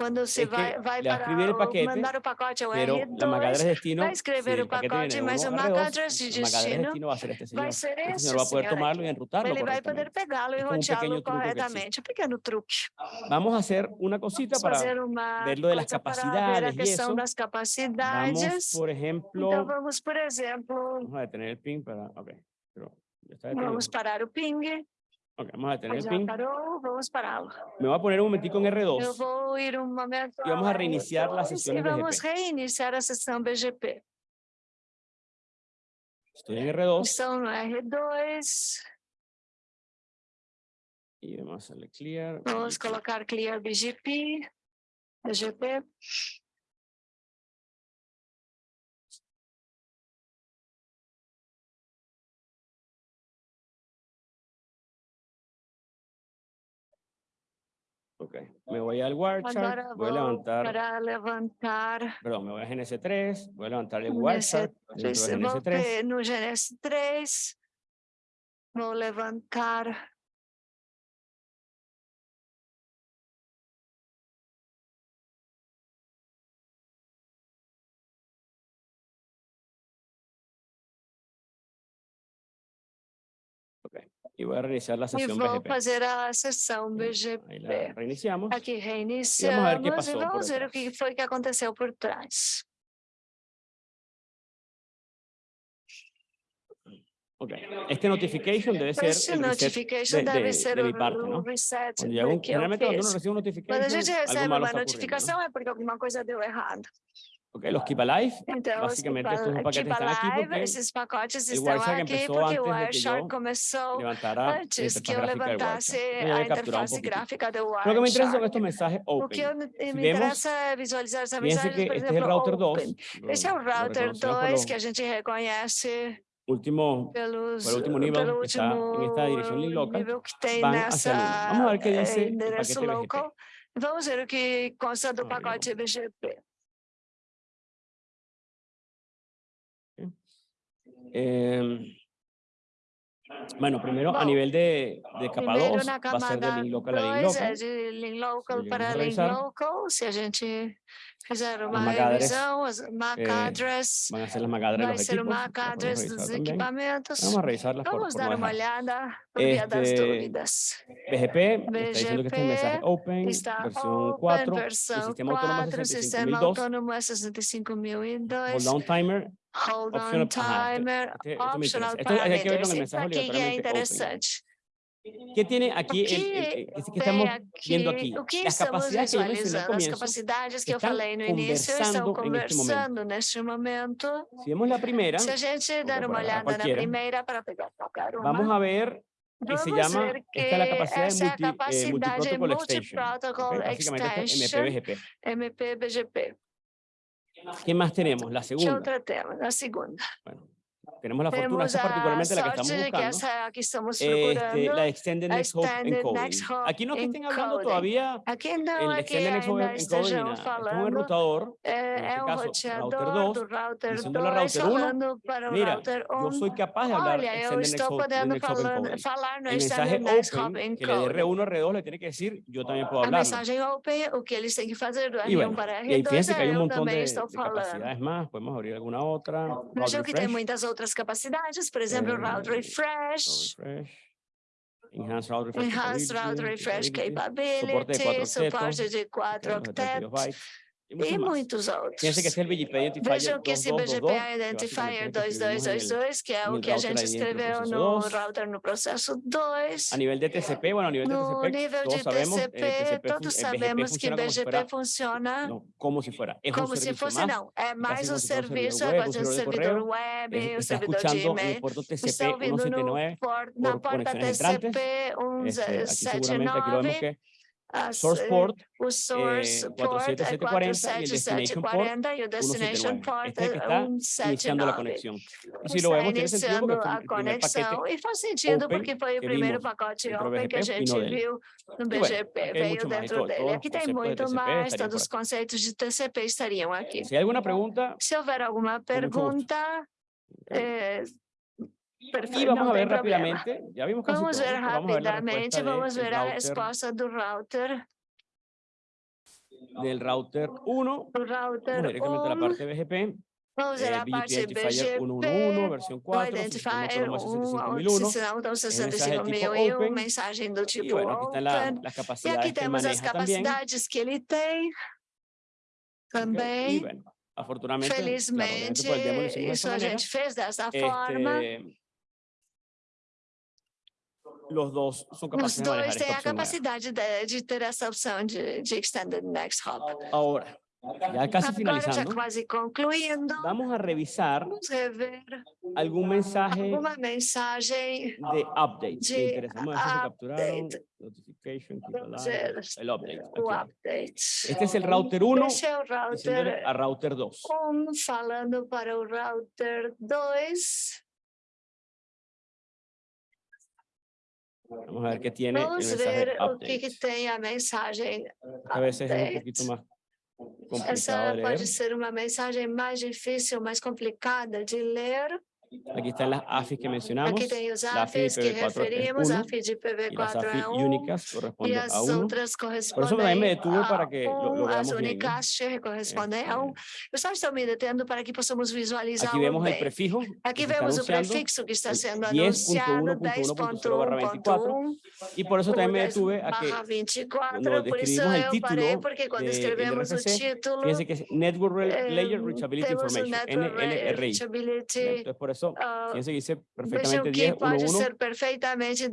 Quando você vai, vai para o, paquete, mandar o pacote ao R2, vai escrever o pacote, mas o MAC de destino ser. Ele este poder pegá-lo e roteá-lo corretamente. Um pequeno truque. Vamos fazer uma cosita para ver lo de las capacidades ver a questão das capacidades. Vamos, por exemplo... Então vamos, por exemplo... Vamos detener o ping para... Ok. Vamos parar o ping. Ok, vamos a tener el vamos para. Me voy a poner un momentico en R2. Yo voy a ir un momento y vamos a reiniciar la sesión BGP. vamos a reiniciar la sesión BGP. Estoy en R2. Estoy en R2. Y vamos a darle clear. Vamos a colocar clear BGP. BGP. Ok, me voy al Agora voy a levantar, para levantar perdón, me voy a GNS3, voy a levantar el de GNS3. Vou GNS3. ter no GNS3, vou levantar voy a reiniciar e sesión vou BGP. fazer a sessão BGP. reiniciamos. Aqui reiniciamos e pasó por vamos ver o que foi que aconteceu por trás. Ok, este notification debe ser Esse notification de, deve de- ser de o, mi parte, ¿no? reset que eu un Quando a gente recebe uma notificação é porque alguma coisa deu errado. Ok, los Keep Alive, Então, estos Al- paquetes Keep están aquí Alive, porque esses pacotes estão Wireshark aqui porque o que Wireshark começou antes que interfaz eu levantasse Wireshark. A interface gráfica do Lo que me son Wireshark. estos mensajes O open. que eu, me me interessa é visualizar essa Fíjense mensagem, que por este exemplo, router 2. open. Esse é o router reconocemos por 2 los que a gente reconhece últimos pelos, el último nivel pelo que está en último esta dirección link local, nível que tem van hacia nessa Vamos a ver qué eh, dice el paquete BGP. local. Vamos ver o que consta do pacote BGP. Eh, Bueno, primero a nivel de, de capa Primeiro 2 na va a ser de link local a link 2 local. é de link local llegamos para link local. Se a gente fizer uma MAC eh, Van a ser las de los equipos. Dos equipamentos. Vamos a revisarlas por, Vamos por no dar uma dejar. olhada por via das Este, dúvidas. BGP, está diciendo que este mensaje BGP Open, Está versión open, 4, el versão sistema autónomo 4, sistema 65002, autônomo é 65002. hold down timer. Hold on timer, optional parameters. Aquí ya interesante. ¿Qué tiene aquí? Estamos viendo aquí? Las capacidades que yo mencioné comienzo, capacidades están conversando, este conversando en este momento. Si vemos la primera, vamos a ver que se llama, es eh, de multiprotocol. MPBGP. ¿Qué más tenemos? La segunda tenemos la fortuna, esa particularmente la que estamos buscando, este, la Extended Next Aquí no es estén hablando todavía el Extended Next Hope es en este caso, router 2, router 1, mira, yo soy capaz de hablar Extended El mensaje Open, yo mensaje Open, que que fíjense que hay un montón de, más, podemos abrir alguna otra. Capacidades, por exemplo, o Eh, Route Refresh, refresh, Enhanced Route Refresh Enhanced Route Refresh capability, suporte de 4 octetos, y muchos e muitos outros. Identifier Vejam que esse 2222, BGP Identifier básicamente es lo que escribimos en el- 2222, que é o que a gente escreveu no 2. router no processo 2. A nivel de TCP, bueno, a nivel de No TCP, nível todos de eh, TCP, fun- todos eh, sabemos que BGP funciona no, como es un como se fosse, não, é mais um se serviço, é quase um servidor web, eh, um servidor de e-mail. TCP ouvindo no 179, por, na por porta TCP este, aquí seguramente aquí lo vemos 179, que as, source eh, port o source eh, port é 47740 y el destination port 47740 e o destination 179. port Este es el que é está iniciando la 179. conexión. Y Está si lo vemos, tiene sentido iniciando porque fue a el primer paquete conexão e faz sentido open porque foi o primeiro pacote open que a gente viu no BGP, veio dentro dele. Aqui tem muito mais, todos os conceitos de TCP estariam aqui. Pregunta, Se houver alguma pergunta, ok. Perfeito, vamos não a tem ver problema. ya vimos casi Vamos todo, ver vamos a ver la rapidamente, vamos ver a router, resposta do router. del router 1, Do vamos router directamente a la 1, parte BGP, vamos ver eh, a parte BGP, 111, versión o 4, sistema identifier autónomo 1, 65001, então mensaje de tipo 65001, open, mensagem do tipo bueno, la- open. las E aqui temos as capacidades que ele tem também. bueno, afortunadamente, claro, Felizmente, de isso a gente fez dessa forma. Los dos son Os capaces manejar dois têm a capacidade de, de ter essa opção de, de Extended Next Hop. Ahora, ya casi Agora, já finalizando, quase concluindo, vamos a revisar vamos rever algún mensaje alguma mensagem de update. de que se capturaron. Notification, ver el update. o aquí. update. Este es el router 1 Esse é o router a router 2. 1 falando para o router 2. Tiene el Vamos mensaje ver o que, update. que tem a mensagem A veces es un update. poquito más complicado Essa de leer. pode ser uma mensagem mais difícil, mais complicada de ler. Aquí están las AFIs que mencionamos. Aquí tem os AFIs AFI que referimos, AFIs de IPv4 a y las AFIs únicas corresponden a uno. Por eso también me detuve para que lo, lo veamos bien. ¿eh? eh. correspondem a um. Eu só me detendo para que possamos visualizar Aqui vemos bem. o prefijo. Aqui vemos o prefixo que está eh, sendo anunciado, 10.1.1.0/24. E por isso também me detuve a que 24, no por isso eu parei porque quando de, escrevemos RFC, o título, fíjense que é Network Layer eh, Reachability Information, NLRI. Entonces, por eso ah, fíjense que dice Vejam perfectamente que pode 10.1.1.0 ser perfeitamente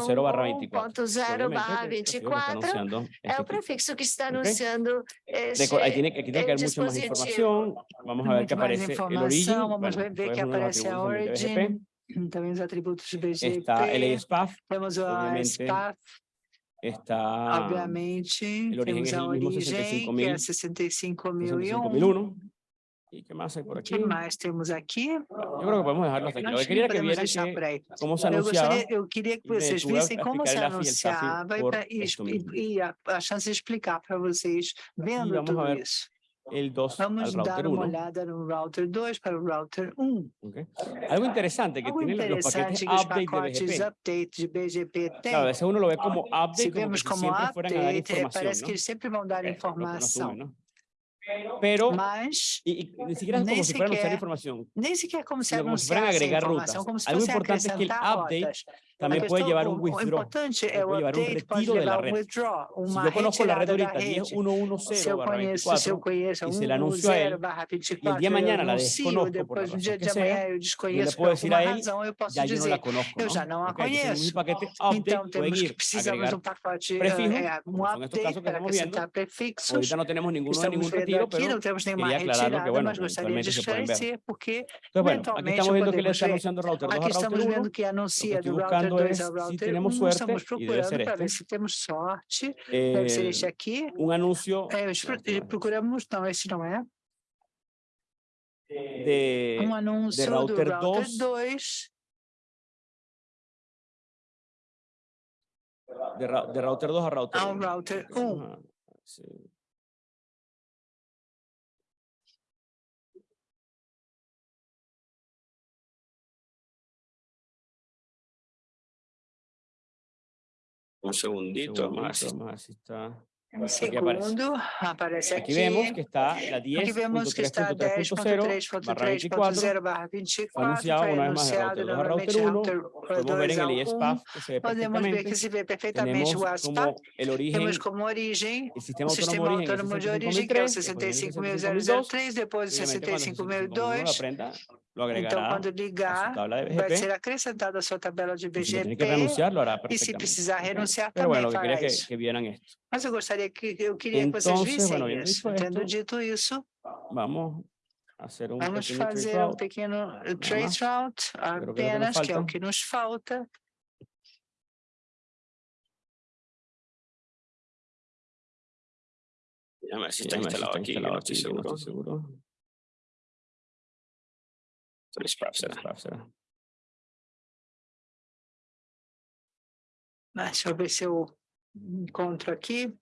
0 barra 24. 10.0 barra Obviamente, el prefijo que está 24. anunciando É este o prefixo que está anunciando este, Ahí tiene, aquí tiene que mucha más dispositivo. información. Vamos a ver que Muito mais aparece el origin. informação, vamos bueno, ver que aparece a atributos también de BGP. origin, também os atributos de BGP. Está Temos a SPAF, está obviamente. Temos a origem, que é 65.000, 65.001. 65.001. ¿Y qué más hay por O que mais temos aqui? Yo creo que podemos dejarlo hasta aquí. Lo que vieran que se Eu, eu queria que vocês vissem como se anunciava e, e, e- e a, a chance de explicar para vocês vendo tudo isso. el 2 al Vamos dar uma 1. olhada no router 2 para o router 1. ¿ok? Algo interesante que Algo tienen los paquetes interessante que os update de pacotes BGP. update de BGP têm. Claro, a veces uno lo ve como Se update, como que vemos como update, eh, parece ¿no? que eles sempre vão dar uno informação. Pero, Mas y, y ni siquiera es ni como si fueran a usar información. nem sequer como se Sino como si fueran a agregar rutas. Algo importante es que el update rotas. También puede llevar un withdraw, puede llevar un retiro de la red. Si yo conozco la red ahorita, 10.110 y se la anuncio a él, y el día de mañana la desconozco la razón que yo puedo decir a él, ya no la conozco, ¿no? Un paquete update, pueden ir, agregar. prefijo, que estamos no tenemos ninguno de ningún retiro, pero que, bueno, aquí estamos viendo que le está anunciando router 2 es ao si tenemos 1, suerte, estamos y debe ser procurando para ver este. se temos sorte, deve ser Eh, este aqui. un anuncio É, os pro- eh, procuramos, não, esse não é. de, Um anúncio do router router 2 2 de, ra- de router 2 a router ao 1. router 1. Ajá, sí. Un segundito, un segundito más. está. Segundo, aparece aquí. Aquí vemos que está la 10.3.3.0 barra anunciado una el router, router 1. Podemos ver el ISPAF que se ve perfectamente. perfectamente el origen, Temos como origen el sistema, autónomo, de origen, que é 65.003, depois o 65.002. Então, quando a su ligar, tabla de vai ser acrescentado a sua tabela de y si lo tiene BGP. que renunciar, lo hará E se precisar renunciar, Pero bueno, também quería fará isso. que, que vieran esto. Mas eu gostaria que eu queria que vocês Entonces, vissem bueno, isso. Tendo dito isso, Vamos a hacer un vamos pequeño trace fazer um route. pequeno eh, trace route Creo que que apenas, é o que nos falta. Déjame ver si está si instalado que instalado que no seguro. Será. Deixa eu ver se eu encontro aqui.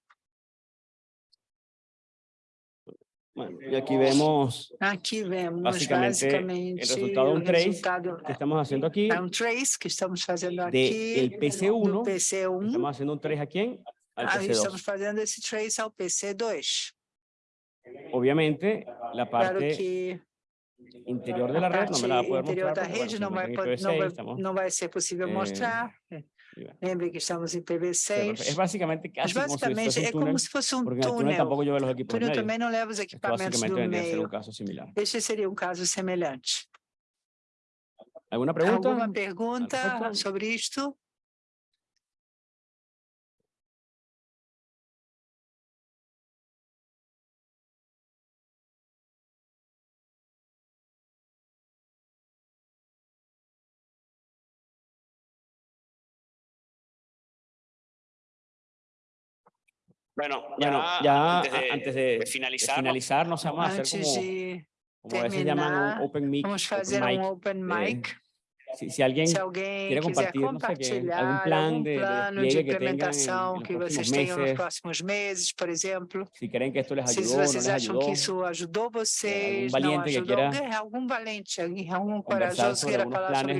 Bueno, y aquí vemos Aqui vemos Básicamente, el basicamente resultado de un trace resultado que estamos haciendo aquí. um trace que estamos fazendo de aqui el PC1, do PC1. Estamos haciendo un trace a quién? Al Aí estamos PC2. fazendo esse trace ao PC2. Obviamente, la Claro parte que interior de a la red no me la va a parte poder interior mostrar. da bueno, rede não vai, não vai, IPv6, estamos- não vai ser possível eh, mostrar. Lembre que estamos em pero PV6. Es básicamente Mas casi como si basicamente fuese é un como túnel, se fosse um túnel túnel. tampoco los equipos túnel também não leva os equipamentos do meio. caso similar. Este seria um caso semelhante. ¿Alguna pregunta? Alguma pergunta sobre isto? Bueno, ya, antes, de, finalizar, no, no más, ah, hacer como, como llaman open mic. Vamos a hacer un open eh, mic. Si, alguien, quiere compartir, no algún plan de, plano de, de que, vocês próximos meses, por exemplo. Se querem que esto les ayudó, que sobre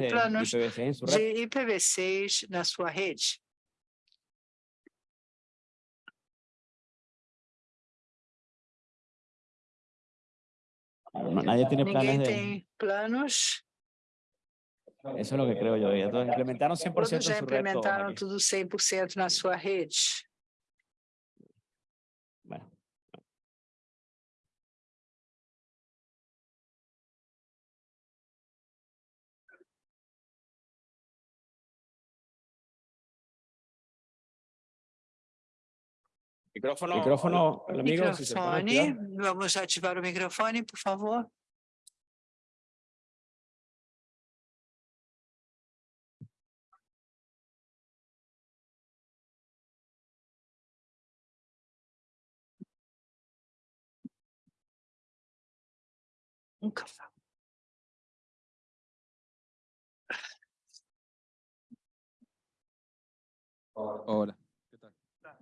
planos de IPv6 na sua rede. No, nadie tiene planes de... planos, Eso es lo que creo yo. y Entonces implementaron 100% todos en já su red todos implementaram tudo 100% na sua rede. Micrófono. micrófono, amigo, se Microfone, activar. vamos ativar o microfone, por favor. Nunca falo. Hola, ¿qué tal?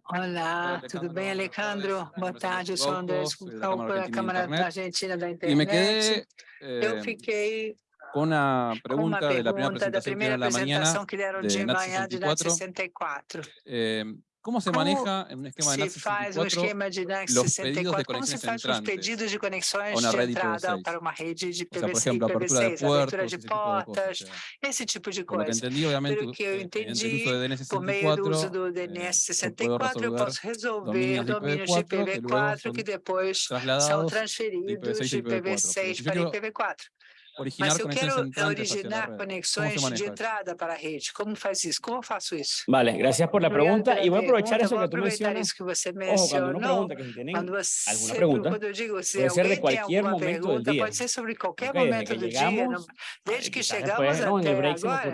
Olá, tudo bem, Alejandro? Boa tarde, eu sou André Scalco, da Câmara. Argentina da Internet. Eu eh, fiquei com primera pergunta da primeira dieron a la mañana. apresentação que deram de de manhã de NAT 64. 64. eh, ¿Cómo se ¿Cómo maneja en un esquema de NAT Se faz um 64 esquema de NAT los pedidos de 64, como se conexiones entrantes pedidos de conexões a una de red entrada IPv6? para uma rede de O sea, por PVC, ejemplo, apertura de IPv6, abertura puertos, de tipo portas, esse tipo de por lo que coisa. entendí, obviamente, Pelo que eu eh, entendi, Por meio do uso DNS64, do eh, DNS eu puedo 64, eu posso resolver domínios de domínios de IPv4 que luego IPv4 son que depois são transferidos IPv6 de e IPv4. IPv6 Pero para si yo IPv4. Originar Mas eu quero la originar ¿cómo conexões de entrada para a rede, como faz isso? Como eu faço isso? Vale, gracias por la Obrigado pregunta pela y voy a aprovechar pergunta, eso vou que tú aproveitar mencionas. isso que você Ojo, cuando uno mencionou. pregunta que si tienen você, alguna sempre pregunta, quando eu digo se puede ser de cualquier alguma momento del pergunta, día. pode ser sobre qualquer Ok, desde momento que do dia, llegamos, desde que quizás chegamos después, no, en el até break se agora.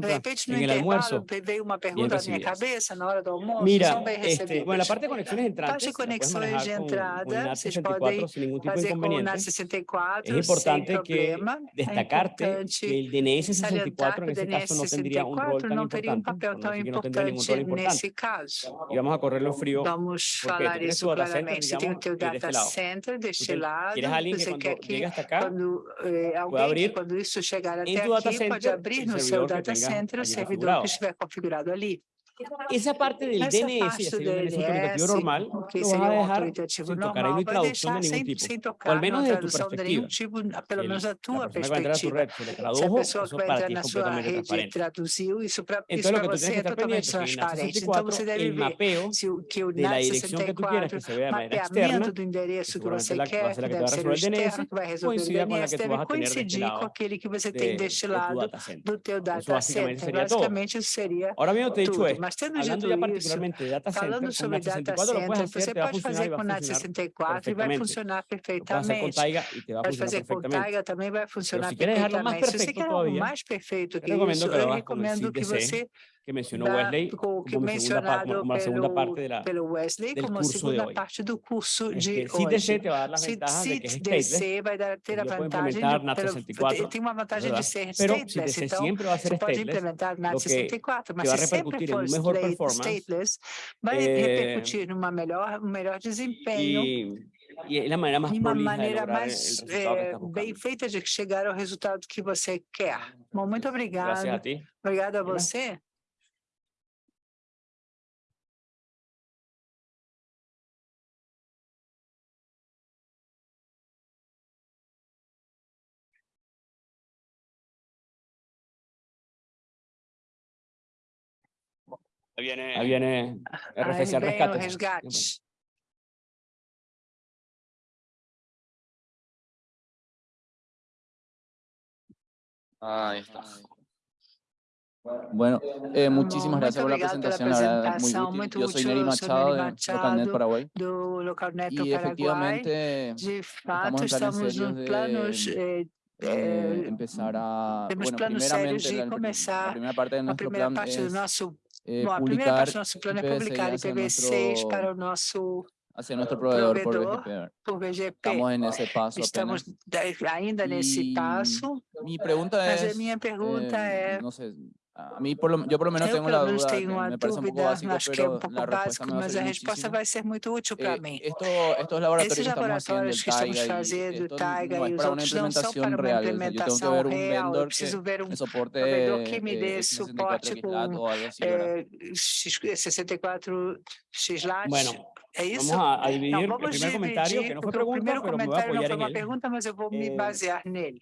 De repente, no en el almuerzo. veio uma pergunta na minha cabeça na hora do almoço, Mira, este, bueno, la parte de conexiones entrantes, Parte de conexões de entrada, vocês 64 podem tipo fazer com o inconveniente. NAT 64 Es importante sem que problema. É destacarte que el DNS salientar 64 en ese caso no tendría un rol 64 tan importante, no tendría ningún rol importante importante. nesse caso. Y vamos a correrlo frío. Vamos porque falar tú tienes isso tu data center, digamos, teu de este lado. center Tú deste te- lado. quieres alguien que cuando que llegue hasta acá, quando eh, alguém abrir quando isso chegar até tu data aqui pode center abrir el no seu servidor data center o que estiver configurado ali. Esa parte del Essa DNS, parte sería un DNS autoritativo DNS, normal, que lo vas a dejar autoritativo sin tocar ahí traducción deixar de ningún sem, tipo. sem O al menos desde tu de nenhum tipo, pelo El- menos da tua a entrar a tu perspectiva. red se tradujo, pessoa eso que para ti es sua completamente rede transparente. traduziu, isso para Entonces lo que tú tienes você que estar pendiente es que en NAT transparente. Então 64 você deve el mapeo de la dirección que tú quieras que 64, se vea de manera externa, mapeamento do endereço que seguramente você la- va a quer, ser la que te va a resolver el DNS, coincida con la que tú vas a tener de este coincidir com lado aquele que você tem de deste lado data center. do teu data center. Basicamente, isso seria tendo hablando dito particularmente de data center, falando sobre data 64 lo puedes center, hacer, você pode fazer com NAT funcionar 64 e vai funcionar perfeitamente. Pode fazer com. Taiga também vai funcionar perfeitamente. Se você quer algo mais perfeito que isso, eu recomendo que você que mencionó Wesley como, segunda como segunda parte de la, pelo Wesley del como curso de segunda hoy. parte do curso de hoje. te va a dar las Se ventajas de que es stateless, DC vai dar, ter a vantagem implementar de, NAT pelo- 64, tem uma vantagem de ser Pero stateless, então a ser você pode stateless, implementar NAT lo que 64, mas se sempre for stateless, vai eh, repercutir numa melhor, um melhor desempenho más de uma de maneira mais eh, bem feita de chegar ao resultado que você quer. Bom, muito obrigado. Obrigado a você. Ahí viene. Ahí viene RFC al rescate. Ahí está. Bueno, eh, muchísimas gracias por la presentación, la verdad, muy útil. Yo soy Neri Machado, de Locarnet Paraguay, y efectivamente estamos en planes de empezar a, bueno, primeramente, la, la, primera parte de nuestro plan es eh, primeira publicar parte do nosso plano é publicar IPv6 hacia IPv6 nuestro, para o nosso hacia nuestro proveedor por proveedor. BGP. por VGP. Estamos en ese paso Estamos apenas. da- ainda nesse passo, Mi pregunta mas a es, minha pergunta eh, é, a mí por lo, yo por lo menos eu tengo pelo menos duda, tenho que uma dúvida, básico, acho que é um pouco básico, mas a resposta vai ser muito útil para Eh, mim. esto, estos laboratorios Esses que laboratórios que estamos fazendo, esto Taiga e os outros não são para uma real, o que implementação un real. Eu que preciso ver um soporte proveedor que me eh, dê X64 suporte com o é, X- 64 XLAT. Bueno, é isso? Vamos a, a dividir Não, vamos primer comentario, dividir, que no fue porque o primeiro comentário não foi uma pergunta, mas eu vou me Eh, basear nele.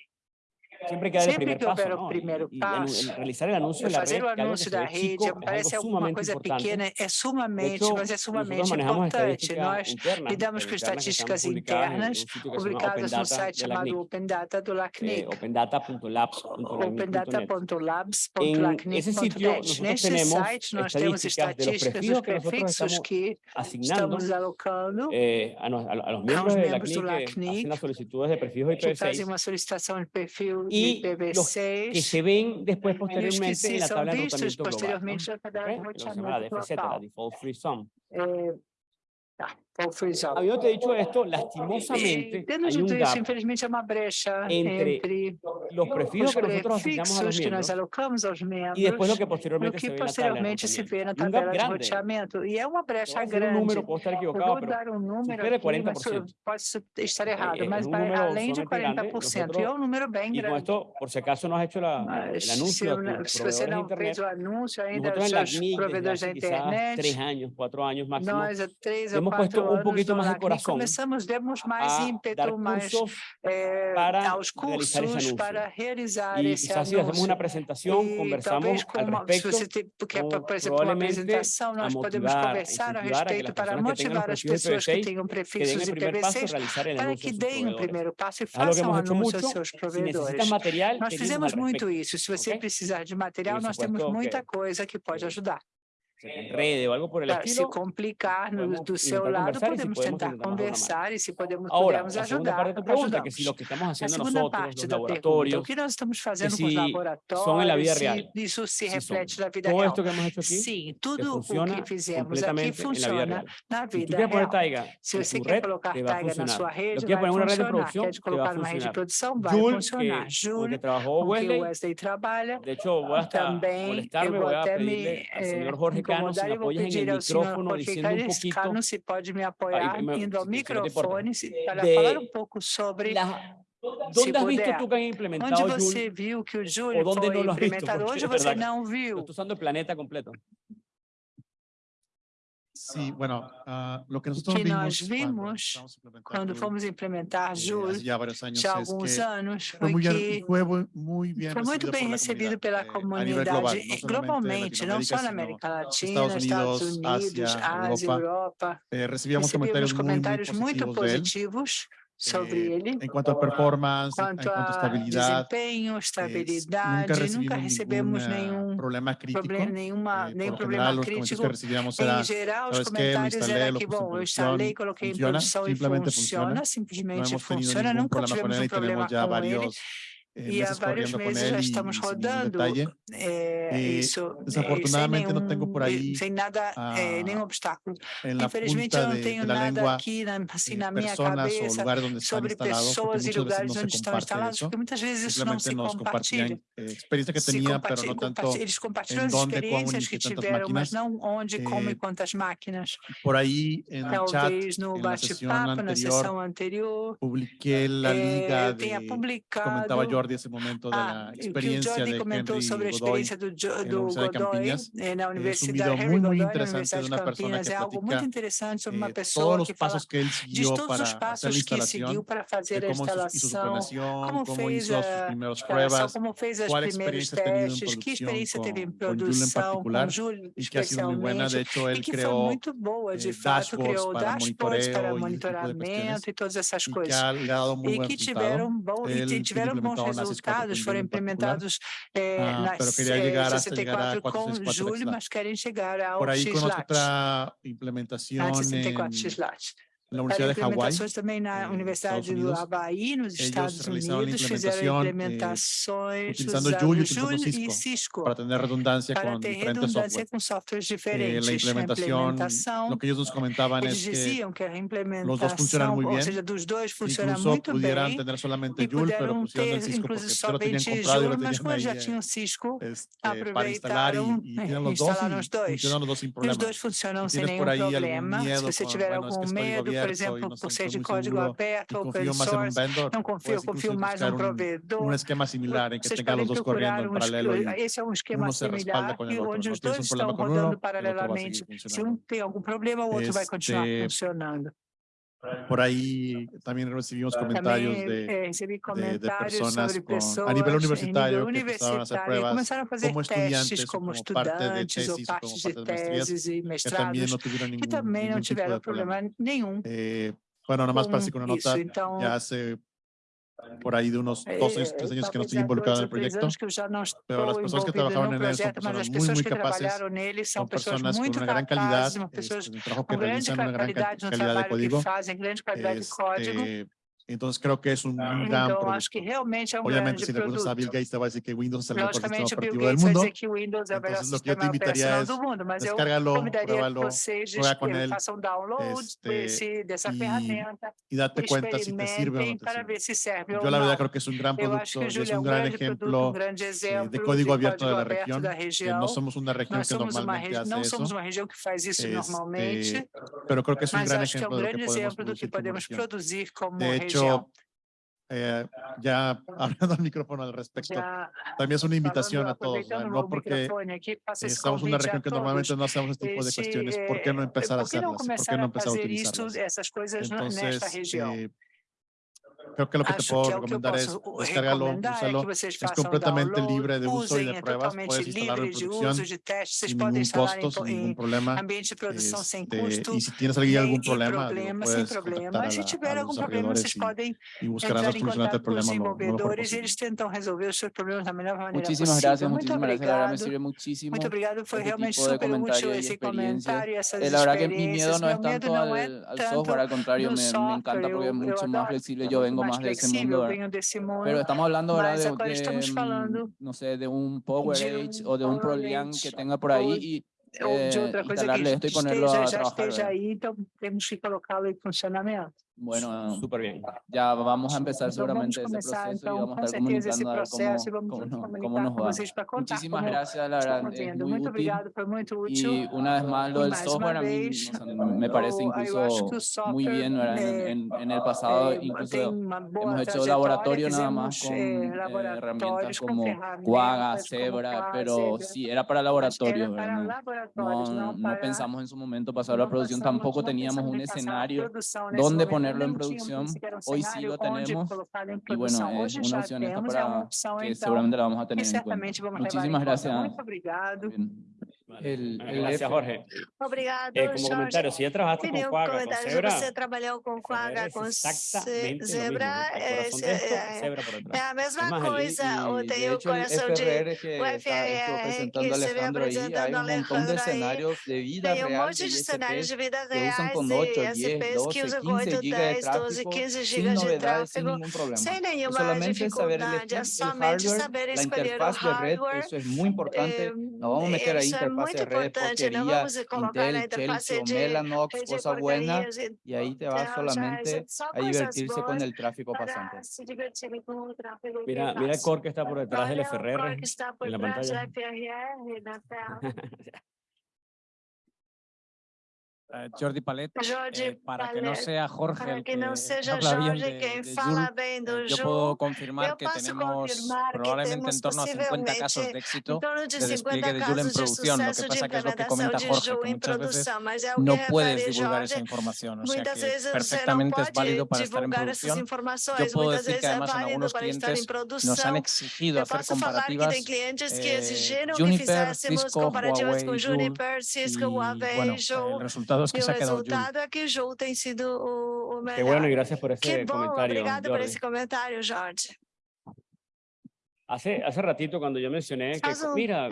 Siempre que paso, houver o primeiro passo, realizar de la Fazer o anúncio da rede parece alguma coisa importante. pequena, é De sumamente, hecho, mas é sumamente importante. Nós lidamos com estatísticas internas, publicadas no site de chamado Open Data do eh, LACNIC, opendata.labs.lacnic.net. Ese opendata.labs.lacnic.net. Neste site nós temos de estatísticas dos prefijos que nosotros prefixos estamos que asignando estamos alocando, eh, y los que se ven después posteriormente en la tabla de rotamiento global, ¿no? Los llama default free sum. A eu de hecho, tipo, esto lastimosamente. Eh, hay un gap infelizmente, é uma brecha entre, entre los prefijos que nosotros asignamos a los miembros, alocamos aos membros, y después lo que posteriormente, que posteriormente se ve na tabela de roteamento. e é uma brecha grande. Un número, dar é um número posso estar errado, mas vai além de 40%. Nosotros, y es número bem grande. Esto, por si acaso não has hecho la, mas, el anuncio não fez o anúncio ainda os en la MIG, desde hace três anos, quatro anos máximo, hemos un poquito de demos mais a ímpetu, dar eh, para aos cursos para realizar esse ese quizás anuncio. uma apresentação conversamos com, al respecto, se você quer, é por exemplo, uma apresentação, nós motivar, podemos conversar a, a respeito para motivar as pessoas que tenham prefixos que tenham para que deem o primeiro passo e façam anúncio aos seus provedores. Se material, nós fizemos muito isso. Se você okay? precisar de material, nós temos muita coisa que pode ajudar. se te o podemos tentar conversar, y si podemos, podemos la parte que si que estamos haciendo nosotros, los estamos en la vida real, si vida todo real. Que hemos aquí, Sim, tudo o que fizemos aqui funciona vida real. real. Taiga, se você quer colocar Taiga na sua rede, funcionar. Quer colocar numa rede de produção, vai funcionar. Júlio, que o Wesley vou até me... Jorge acercarnos vou pedir en el micrófono, diciendo un poquito... se pode me apoiar indo ao se microfone para de, falar um pouco sobre... La, onde has visto que han implementado Onde você viu que o Júlio foi implementado? Onde você não viu? Estou usando o planeta completo. Sí, bueno, uh, lo que que vimos nós vimos quando, quando fomos implementar Jus já há alguns anos, foi que foi, muito bem recebido pela comunidade, global, globalmente, não só na América Latina, Estados Unidos, Ásia, Europa. Ásia, Europa. Eh, recebíamos, recebíamos comentários, comentários muito, muito positivos sobre ele. Enquanto a performance, quanto enquanto a estabilidade, desempenho, estabilidade, nunca, nunca recebemos nenhum problema crítico, problema, nenhuma, eh, nenhum problema crítico. Em geral, os comentários eram que, bom, eu instalei, coloquei em produção e funciona, simplesmente funciona, nunca tivemos um problema com ele e há vários meses já estamos rodando é, é, isso. Desafortunadamente, é, não tenho por aí. Sem nada, a, nenhum obstáculo. Infelizmente, eu não tenho de, nada aqui na, assim, na minha cabeça sobre pessoas e lugares onde estão instalados, porque muitas vezes isso não se compartilha. Experiência que tinha, mas não tanto. Eles compartilham as experiências que tiveram, mas não onde, como e quantas máquinas. Por aí, talvez no bate-papo, na sessão anterior, publiquei a eh, liga. Eu tenha publicado. Jordi ese momento de ah, la que Jordi comentou sobre a experiência do, do Godoy na Universidade la Universidad es un video de una persona que algo eh, sobre todos os que que ele seguiu para a instalação, instalación, para hacer a instalação, como fez as primeiras pruebas, que experiência teve em produção, com Júlio em particular, e que ha buena. De hecho, muito boa, de eh, fato, criou dashboards para tipo monitoramento e, todas essas coisas. E que, tiveram, tiveram bons resultados resultados foram implementados eh, ah, nas 64 com julho, mas querem chegar ao Por aí, XLAT. com outra implementação. 64 X-LAT na Universidade para implementações de Hawaii, também na Universidade Unidos, do Havaí, nos Estados Unidos, fizeram implementações utilizando Julio, Julio e Cisco para ter redundância, para com, ter redundância com softwares diferentes. Né, eh, a implementação, o que eles nos comentavam eles diziam que a implementação, ou seja, dos dois funciona muito bem, tener ter somente Jul, mas pusieron ter, Cisco somente lo mas como já tinham Cisco, aproveitaram e, instalaram os dois. E os dois. Os dois funcionam sem nenhum problema. Se você tiver algum medo, por exemplo, por ser de código aberto, open source, não confio, confio mais no provedor. Um esquema similar em que tenha os dois correndo em paralelo. Esse é um esquema similar e onde os dois estão rodando paralelamente. Se um tem algum problema, o outro vai continuar funcionando. Por ahí también recibimos comentarios de, comentarios de, personas, a nivel universitario, a hacer pruebas como estudiantes, como, parte de de, y maestrías, que también no tuvieron ningún, ningún problema. Eh, bueno, nada más para con una nota, ya hace por ahí de unos dos años, tres años que no estoy involucrado en el proyecto, pero las personas que trabajaban en él son personas muy, muy capaces, son personas con una gran calidad, el trabajo que realizan, una gran calidad de código, este, entonces creo que es un ah, gran então, Obviamente, se perguntas produto. a Bill Gates, te vai dizer que Windows é o melhor sistema operativo do mundo. Entonces, lo que eu te invitaria es, descárgalo, pruébalo, juega con él, faça um download este, desse, dessa y, y date cuenta si te sirve o no te sirve. Si yo la verdad creo que es un gran producto, es un, un gran ejemplo eh, de código abierto de la región. No somos una región que normalmente hace eso. Este, pero creo que es un gran ejemplo de lo que podemos producir como región hecho, eh, ya hablando al micrófono al respecto, también es una invitación a todos, ¿no? no porque estamos en una región que normalmente no hacemos este tipo de cuestiones, ¿por qué no empezar a hacerlas? ¿Por qué no empezar a utilizarlas? Entonces, eh, creo que lo que te puedo recomendar es descargarlo, úsalo. Es completamente libre de uso y de pruebas. Puedes instalarlo en producción sin ningún costo, sin ningún problema. Este, y si tienes algún problema, puedes contactar a, a los desarrolladores y, y buscarán la solución ante el problema lo, lo mejor posible. Muchísimas gracias, muchísimas gracias. La verdad me sirve muchísimo. Muito obrigado, foi este realmente super útil esse comentário, essas eh, la verdad que mi miedo no es tanto al, al software, al contrario, me, me encanta porque es mucho más flexible. Yo vengo vengo más, de ese mundo, venho desse mundo. Pero estamos hablando ahora de, de, mm, no sé, de un PowerEdge um o de un ProLian que tenga por ahí y ou de outra eh, coisa que esteja, já esteja aí, então temos que colocá-lo em funcionamento. Bueno, ah, súper bien. Ya vamos a empezar seguramente ese proceso y vamos a estar comunicando a ver cómo, cómo, cómo nos va. Muchísimas gracias, la verdad, es muy útil. Y una vez más, lo del software a mí me parece incluso muy bien, en, en, en, el pasado incluso hemos hecho laboratorio nada más con eh, eh herramientas como Quagga, Zebra, pero sí, era para laboratorio. No, no pensamos en su momento pasar a la producción, tampoco teníamos un escenario donde poner ponerlo en producción. Hoy sí lo tenemos y bueno, es una opción esta para que seguramente la vamos a tener en cuenta. Muchísimas gracias. Vale. El, el Gracias, Jorge. Obrigado, eh, como Jorge. comentario, si ya trabajaste Tenía con Quagga, con Zebra, você trabalhou com Quagga, com Exactamente Zebra, mesmo, é, é, zebra é a mesma coisa, o tem o coração de, o FRR que esteve apresentando Alejandro aí, tem um monte de cenários de vida reais e SPs que usam 8, 10, 12, 15 GB de tráfego, sem nenhuma dificuldade, é somente saber escolher o hardware, isso é muito importante, nós vamos meter aí muito importante, não vamos colocar Intel, ainda Chelsea, de Mellanox, de coisa buena, e aí te vas solamente a divertirse con el tráfico pasante. Mira, mira el cor que está por detrás del FRR, en la pantalla. Uh, Jordi Palet, eh, para Palet. que no sea Jorge para que, el que no sea habla Jorge quien fala bien de Jul, eh, yo puedo confirmar yo que tenemos confirmar probablemente que en torno a 50 casos de éxito de despliegue de Jul en producción, lo que pasa que es lo que comenta Jorge, que muchas veces no puedes divulgar esa información, o sea que perfectamente es válido para estar en producción. Yo puedo decir que además en algunos clientes nos han exigido hacer comparativas eh, Juniper, Cisco, Huawei, Jul, y bueno, el resultado resultados que se ha quedado. resultado es que Jul tem sido o, o melhor. Qué bueno y gracias por ese Qué. Bom, obrigado por ese comentario, Jorge. Hace, hace ratito cuando yo mencioné que, mira,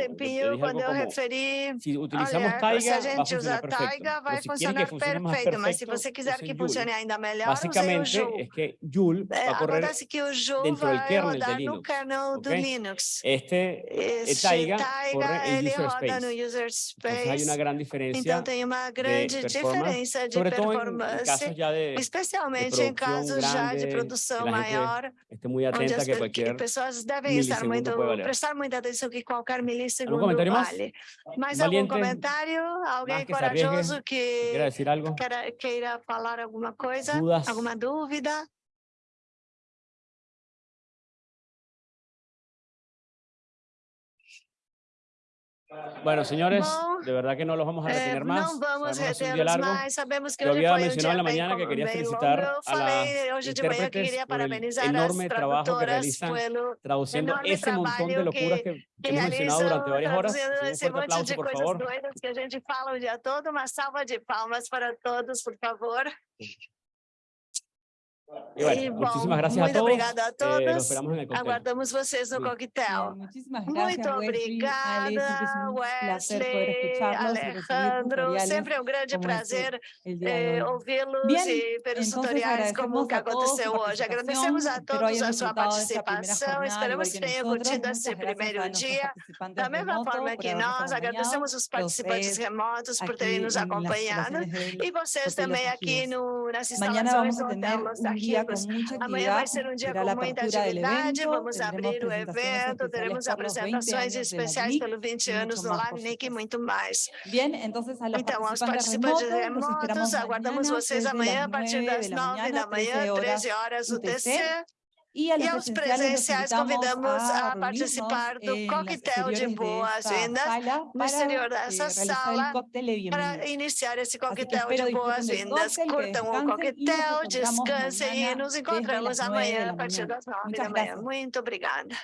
quando eu como, referi, si utilizamos olha, taiga, se a gente usar taiga, vai funcionar perfeito, perfecto, mas se você quiser que funcione ainda melhor, Basicamente, o Es que Joule é, va a correr que o Joule dentro vai kernel de Linux, kernel okay? Linux. Este, este taiga, taiga ele user roda space. no user space. Entonces, então tem uma grande de diferença de performance, de, especialmente de em casos grande, já de produção maior, onde as pessoas devem prestar, muito, prestar muita atenção que qualquer milissegundo vale. Mais algum comentário? Alguém corajoso que queira, queira falar alguma coisa? Alguma dúvida? Bueno, señores, no, de verdad que no los vamos a eh, retener eh, más. No vamos a retenerlos más. Sabemos que Yo había mencionado en la mañana que quería felicitar a las intérpretes que quería por el enorme trabajo que realizan traduciendo ese montón de locuras que, que, que hemos mencionado durante varias horas. Un fuerte aplauso, por favor. Que a gente fala o día todo. Una salva de palmas para todos, por favor. Y bueno, E, bom, muchísimas gracias a muito todos. obrigada a eh, todos. los esperamos en el cóctel. Aguardamos vocês no Sí. coquetel. Bien, muchísimas gracias, Muito obrigada, Wesley, Alejandro. Sempre é um grande prazer eh, ouvi-los e pelos tutoriais como o que aconteceu hoje. Agradecemos a todos a sua participação. Esperamos que tenham curtido esse primeiro dia. Da mesma forma que nós agradecemos os participantes remotos por terem nos acompanhado e vocês também aqui no, nas instalações do Hotel Los Amanhã vai ser um dia com muita atividade. Vamos abrir o evento, teremos por los 20 apresentações especiais LIC pelos 20 y anos por LACNIC e muito mais. Então, aos participantes remotos, aguardamos vocês amanhã a partir 9 das de la 9 mañana, da manhã, 13 horas UTC. UTC. E los aos presenciales, presenciais convidamos a a participar do las coquetel de de boas-vindas no exterior dessa sala de para iniciar esse coquetel de boas-vindas. Curtam o coquetel, descansem e nos encontramos las 9 de amanhã a partir das 9 Muchas da manhã. Muito obrigada.